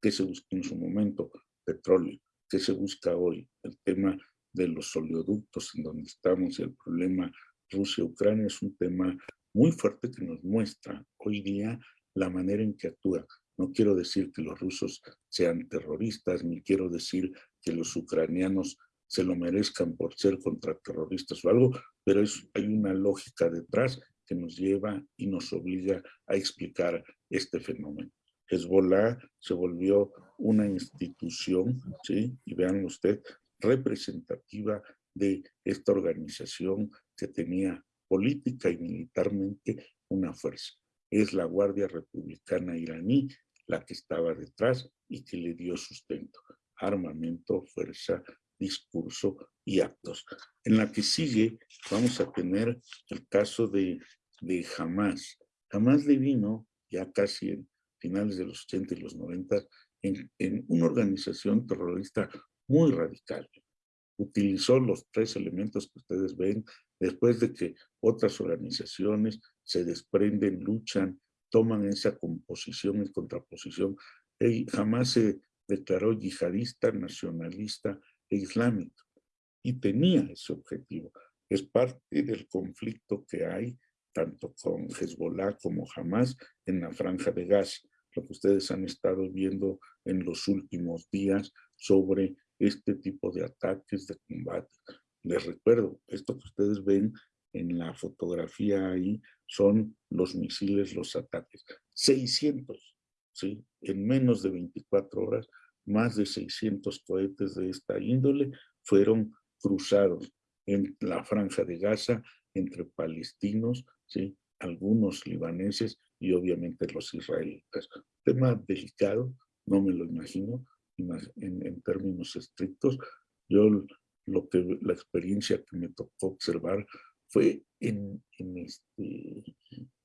¿Qué se busca en su momento? Petróleo. ¿Qué se busca hoy? El tema de los oleoductos en donde estamos y el problema Rusia-Ucrania es un tema muy fuerte que nos muestra hoy día la manera en que actúa. No quiero decir que los rusos sean terroristas, ni quiero decir que los ucranianos se lo merezcan por ser contraterroristas o algo, pero es, hay una lógica detrás que nos lleva y nos obliga a explicar este fenómeno. Hezbollah se volvió una institución, ¿sí? y vean usted, representativa de esta organización que tenía política y militarmente una fuerza. Es la Guardia Republicana iraní la que estaba detrás y que le dio sustento, armamento, fuerza, discurso y actos. En la que sigue vamos a tener el caso de, de Hamas. Hamas le vino ya casi en finales de los 80 y los 90 en, en una organización terrorista muy radical. Utilizó los tres elementos que ustedes ven después de que otras organizaciones se desprenden, luchan, toman esa composición y contraposición. Y jamás se declaró yihadista, nacionalista e islámico. Y tenía ese objetivo. Es parte del conflicto que hay tanto con Hezbollah como Hamas en la franja de Gaza, lo que ustedes han estado viendo en los últimos días sobre este tipo de ataques, de combate. Les recuerdo, esto que ustedes ven en la fotografía ahí son los misiles, los ataques. 600, ¿sí? En menos de 24 horas, más de 600 cohetes de esta índole fueron cruzados en la franja de Gaza entre palestinos, ¿sí? algunos libaneses y obviamente los israelitas. Tema delicado, no me lo imagino en, en términos estrictos. Yo lo que la experiencia que me tocó observar fue en, en, este,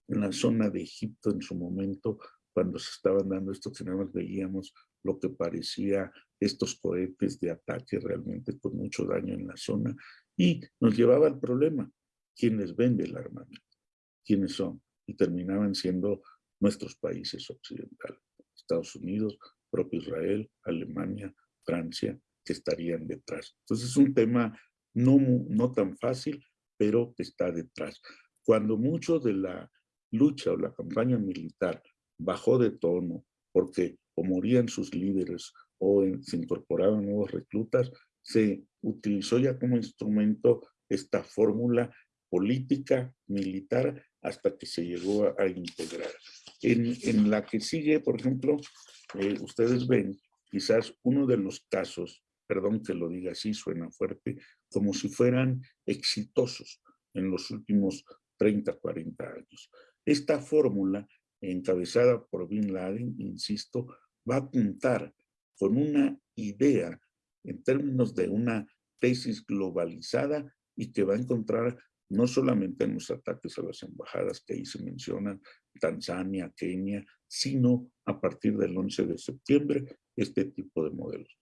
en la zona de Egipto en su momento, cuando se estaban dando estos, más veíamos lo que parecía estos cohetes de ataque realmente con mucho daño en la zona y nos llevaba al problema, ¿quién les vende el armamento? ¿Quiénes son? Y terminaban siendo nuestros países occidentales, Estados Unidos, propio Israel, Alemania, Francia, que estarían detrás. Entonces es un tema no, no tan fácil, pero que está detrás. Cuando mucho de la lucha o la campaña militar bajó de tono porque o morían sus líderes o se incorporaban nuevos reclutas, se utilizó ya como instrumento esta fórmula política, militar, hasta que se llegó a, integrar. En, la que sigue, por ejemplo, eh, ustedes ven quizás uno de los casos perdón que lo diga así, suena fuerte, como si fueran exitosos en los últimos 30, 40 años. Esta fórmula, encabezada por Bin Laden, insisto, va a apuntar con una idea en términos de una tesis globalizada y que va a encontrar no solamente en los ataques a las embajadas que ahí se mencionan, Tanzania, Kenia, sino a partir del 11 de septiembre, este tipo de modelos.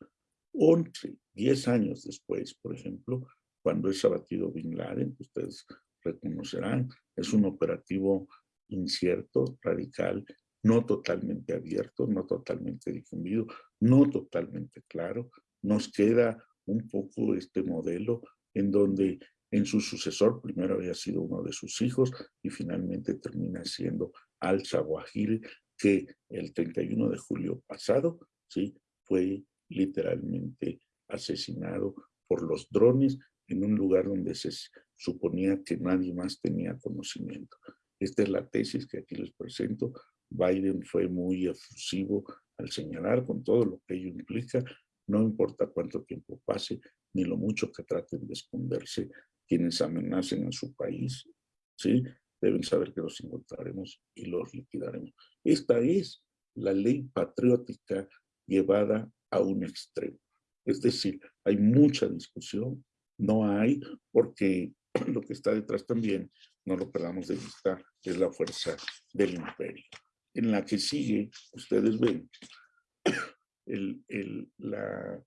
11, 10 años después, por ejemplo, cuando es abatido Bin Laden, ustedes reconocerán, es un operativo incierto, radical, no totalmente abierto, no totalmente difundido, no totalmente claro. Nos queda un poco este modelo en donde en su sucesor primero había sido uno de sus hijos y finalmente termina siendo Al-Zawahiri, que el 31 de julio pasado sí, fue literalmente asesinado por los drones en un lugar donde se suponía que nadie más tenía conocimiento. Esta es la tesis que aquí les presento. Biden fue muy efusivo al señalar con todo lo que ello implica, no importa cuánto tiempo pase, ni lo mucho que traten de esconderse quienes amenacen a su país, ¿sí? Deben saber que los encontraremos y los liquidaremos. Esta es la ley patriótica llevada a un extremo. Es decir, hay mucha discusión, no hay, porque lo que está detrás también, no lo perdamos de vista, es la fuerza del imperio. En la que sigue, ustedes ven, el, la,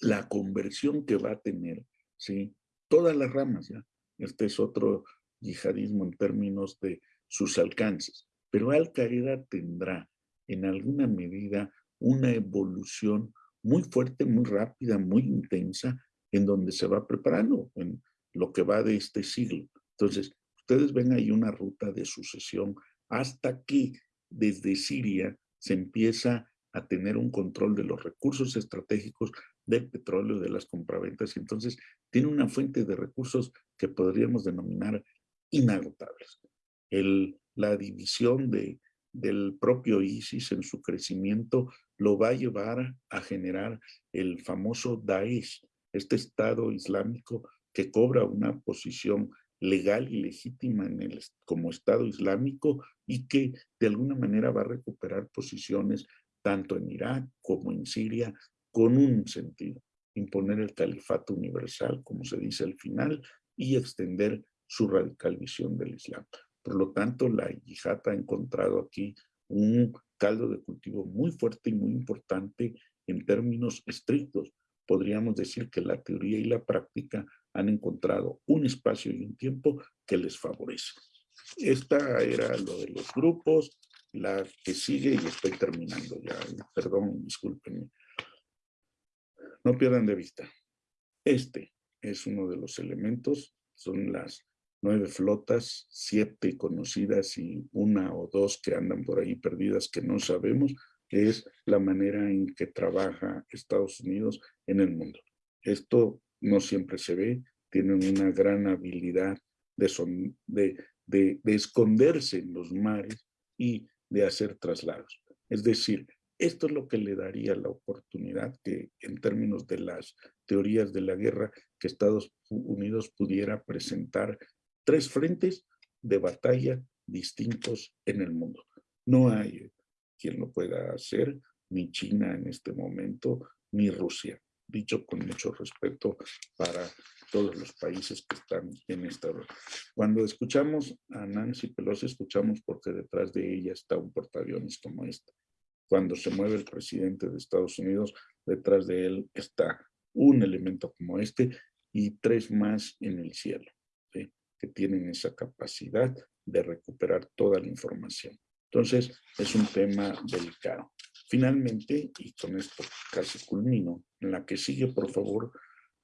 la conversión que va a tener, ¿sí? Todas las ramas, ¿ya? Este es otro yihadismo en términos de sus alcances. Pero Al Qaeda tendrá en alguna medida una evolución muy fuerte, muy rápida, muy intensa, en donde se va preparando en lo que va de este siglo. Entonces, ustedes ven ahí una ruta de sucesión hasta que desde Siria se empieza a tener un control de los recursos estratégicos del petróleo, de las compraventas, entonces tiene una fuente de recursos que podríamos denominar inagotables. El, la división de del propio ISIS en su crecimiento lo va a llevar a generar el famoso Daesh, este Estado Islámico que cobra una posición legal y legítima en el, como Estado Islámico y que de alguna manera va a recuperar posiciones tanto en Irak como en Siria con un sentido, imponer el califato universal, como se dice al final, y extender su radical visión del Islam. Por lo tanto, la yihad ha encontrado aquí un caldo de cultivo muy fuerte y muy importante en términos estrictos. Podríamos decir que la teoría y la práctica han encontrado un espacio y un tiempo que les favorece. Esta era lo de los grupos, la que sigue y estoy terminando ya, perdón, discúlpenme. No pierdan de vista. Este es uno de los elementos, son las nueve flotas, siete conocidas y una o dos que andan por ahí perdidas que no sabemos, es la manera en que trabaja Estados Unidos en el mundo. Esto no siempre se ve, tienen una gran habilidad de, de, de, de esconderse en los mares y de hacer traslados. Es decir, esto es lo que le daría la oportunidad que en términos de las teorías de la guerra, que Estados Unidos pudiera presentar tres frentes de batalla distintos en el mundo. No hay quien lo pueda hacer, ni China en este momento, ni Rusia. Dicho con mucho respeto para todos los países que están en esta Cuando escuchamos a Nancy Pelosi, escuchamos porque detrás de ella está un portaaviones como este cuando se mueve el presidente de Estados Unidos, detrás de él está un elemento como este y tres más en el cielo, que tienen esa capacidad de recuperar toda la información. Entonces, es un tema delicado. Finalmente, y con esto casi culmino, en la que sigue, por favor,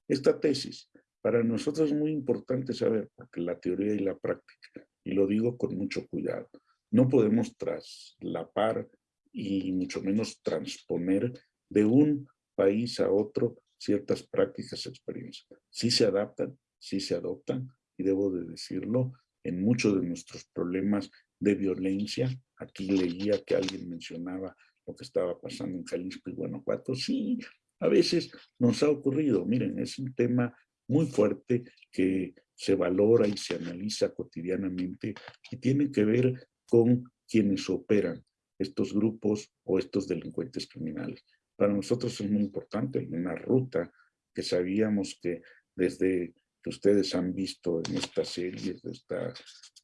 esta tesis. Para nosotros es muy importante saber, porque la teoría y la práctica, y lo digo con mucho cuidado, no podemos traslapar y mucho menos transponer de un país a otro ciertas prácticas, experiencias. Sí se adaptan, sí se adoptan, debo de decirlo, en muchos de nuestros problemas de violencia, aquí leía que alguien mencionaba lo que estaba pasando en Jalisco y Guanajuato, sí, a veces nos ha ocurrido, miren, es un tema muy fuerte que se valora y se analiza cotidianamente y tiene que ver con quienes operan estos grupos o estos delincuentes criminales. Para nosotros es muy importante, una ruta que sabíamos que desde que ustedes han visto en esta serie, esta,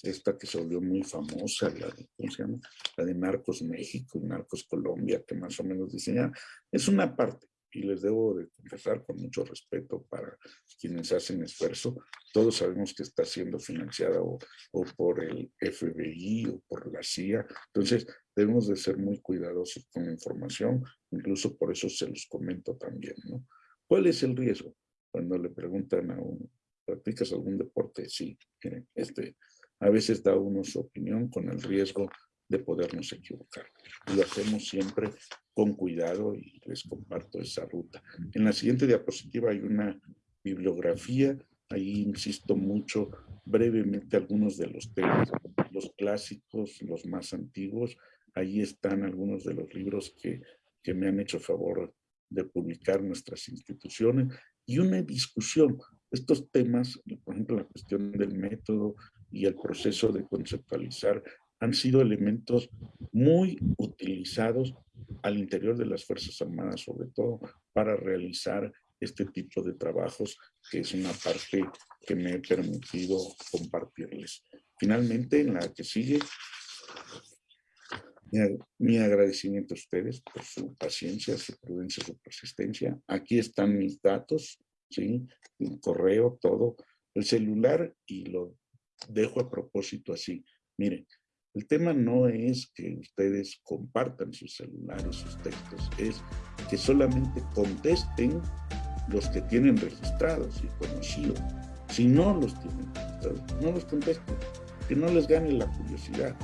esta que se volvió muy famosa, la de, ¿cómo se llama? La de Narcos México y Narcos Colombia, que más o menos diseña, es una parte, y les debo de confesar con mucho respeto para quienes hacen esfuerzo, todos sabemos que está siendo financiada o, o, por el FBI o por la CIA, entonces debemos de ser muy cuidadosos con la información, incluso por eso se los comento también, ¿no? ¿Cuál es el riesgo? Cuando le preguntan a uno, ¿practicas algún deporte? Sí, este, a veces da uno su opinión con el riesgo de podernos equivocar. Lo hacemos siempre con cuidado y les comparto esa ruta. En la siguiente diapositiva hay una bibliografía, ahí insisto mucho brevemente algunos de los temas, los clásicos, los más antiguos, ahí están algunos de los libros que, que me han hecho favor de publicar nuestras instituciones y una discusión. Estos temas, por ejemplo, la cuestión del método y el proceso de conceptualizar han sido elementos muy utilizados al interior de las Fuerzas Armadas, sobre todo para realizar este tipo de trabajos, que es una parte que me he permitido compartirles. Finalmente, en la que sigue, mi, agradecimiento a ustedes por su paciencia, su prudencia, su persistencia. Aquí están mis datos, ¿sí? El correo, todo, el celular y lo dejo a propósito así. Miren, el tema no es que ustedes compartan sus celulares, sus textos, es que solamente contesten los que tienen registrados y conocidos. Si no los tienen registrados, no los contesten, que no les gane la curiosidad.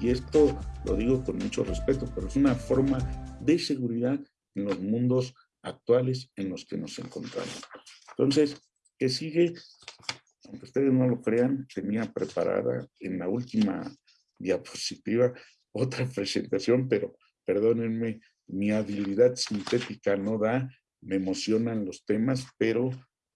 Y esto lo digo con mucho respeto, pero es una forma de seguridad en los mundos actuales en los que nos encontramos. Entonces, que sigue, aunque ustedes no lo crean, tenía preparada en la última diapositiva otra presentación, pero perdónenme, mi habilidad sintética no da, me emocionan los temas, pero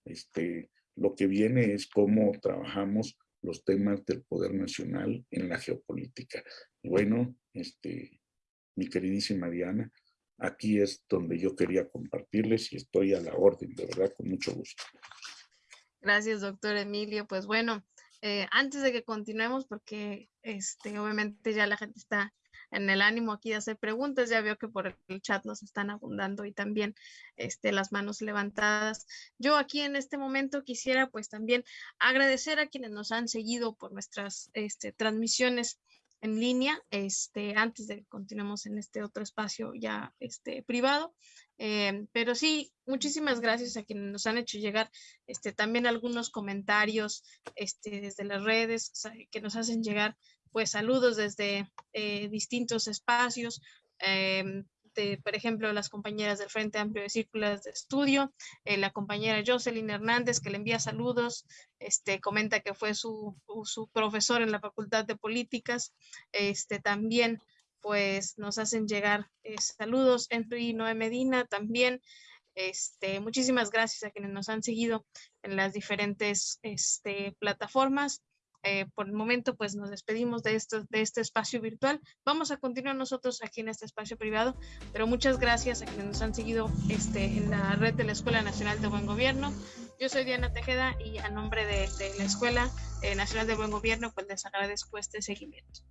este, lo que viene es cómo trabajamos los temas del poder nacional en la geopolítica. Bueno, este, mi queridísima Diana, aquí es donde yo quería compartirles y estoy a la orden, de verdad, con mucho gusto. Gracias, doctor Emilio. Pues bueno, eh, antes de que continuemos, porque este, obviamente ya la gente está en el ánimo aquí de hacer preguntas, ya veo que por el chat nos están abundando y también este, las manos levantadas. Yo aquí en este momento quisiera pues también agradecer a quienes nos han seguido por nuestras este, transmisiones en línea, este, antes de que continuemos en este otro espacio ya este, privado. Eh, pero sí, muchísimas gracias a quienes nos han hecho llegar este, también algunos comentarios este, desde las redes que nos hacen llegar pues saludos desde eh, distintos espacios. Eh, este, por ejemplo, las compañeras del Frente Amplio de Círculos de Estudio, eh, la compañera Jocelyn Hernández, que le envía saludos, este, comenta que fue su, su profesor en la Facultad de Políticas, este, también pues nos hacen llegar eh, saludos. Henry Noé Medina también. Este, muchísimas gracias a quienes nos han seguido en las diferentes este, plataformas. Eh, por el momento, pues nos despedimos de, esto, de este espacio virtual. Vamos a continuar nosotros aquí en este espacio privado, pero muchas gracias a quienes nos han seguido este, en la red de la Escuela Nacional de Buen Gobierno. Yo soy Diana Tejeda y a nombre de, la Escuela eh, Nacional de Buen Gobierno, pues les agradezco este seguimiento.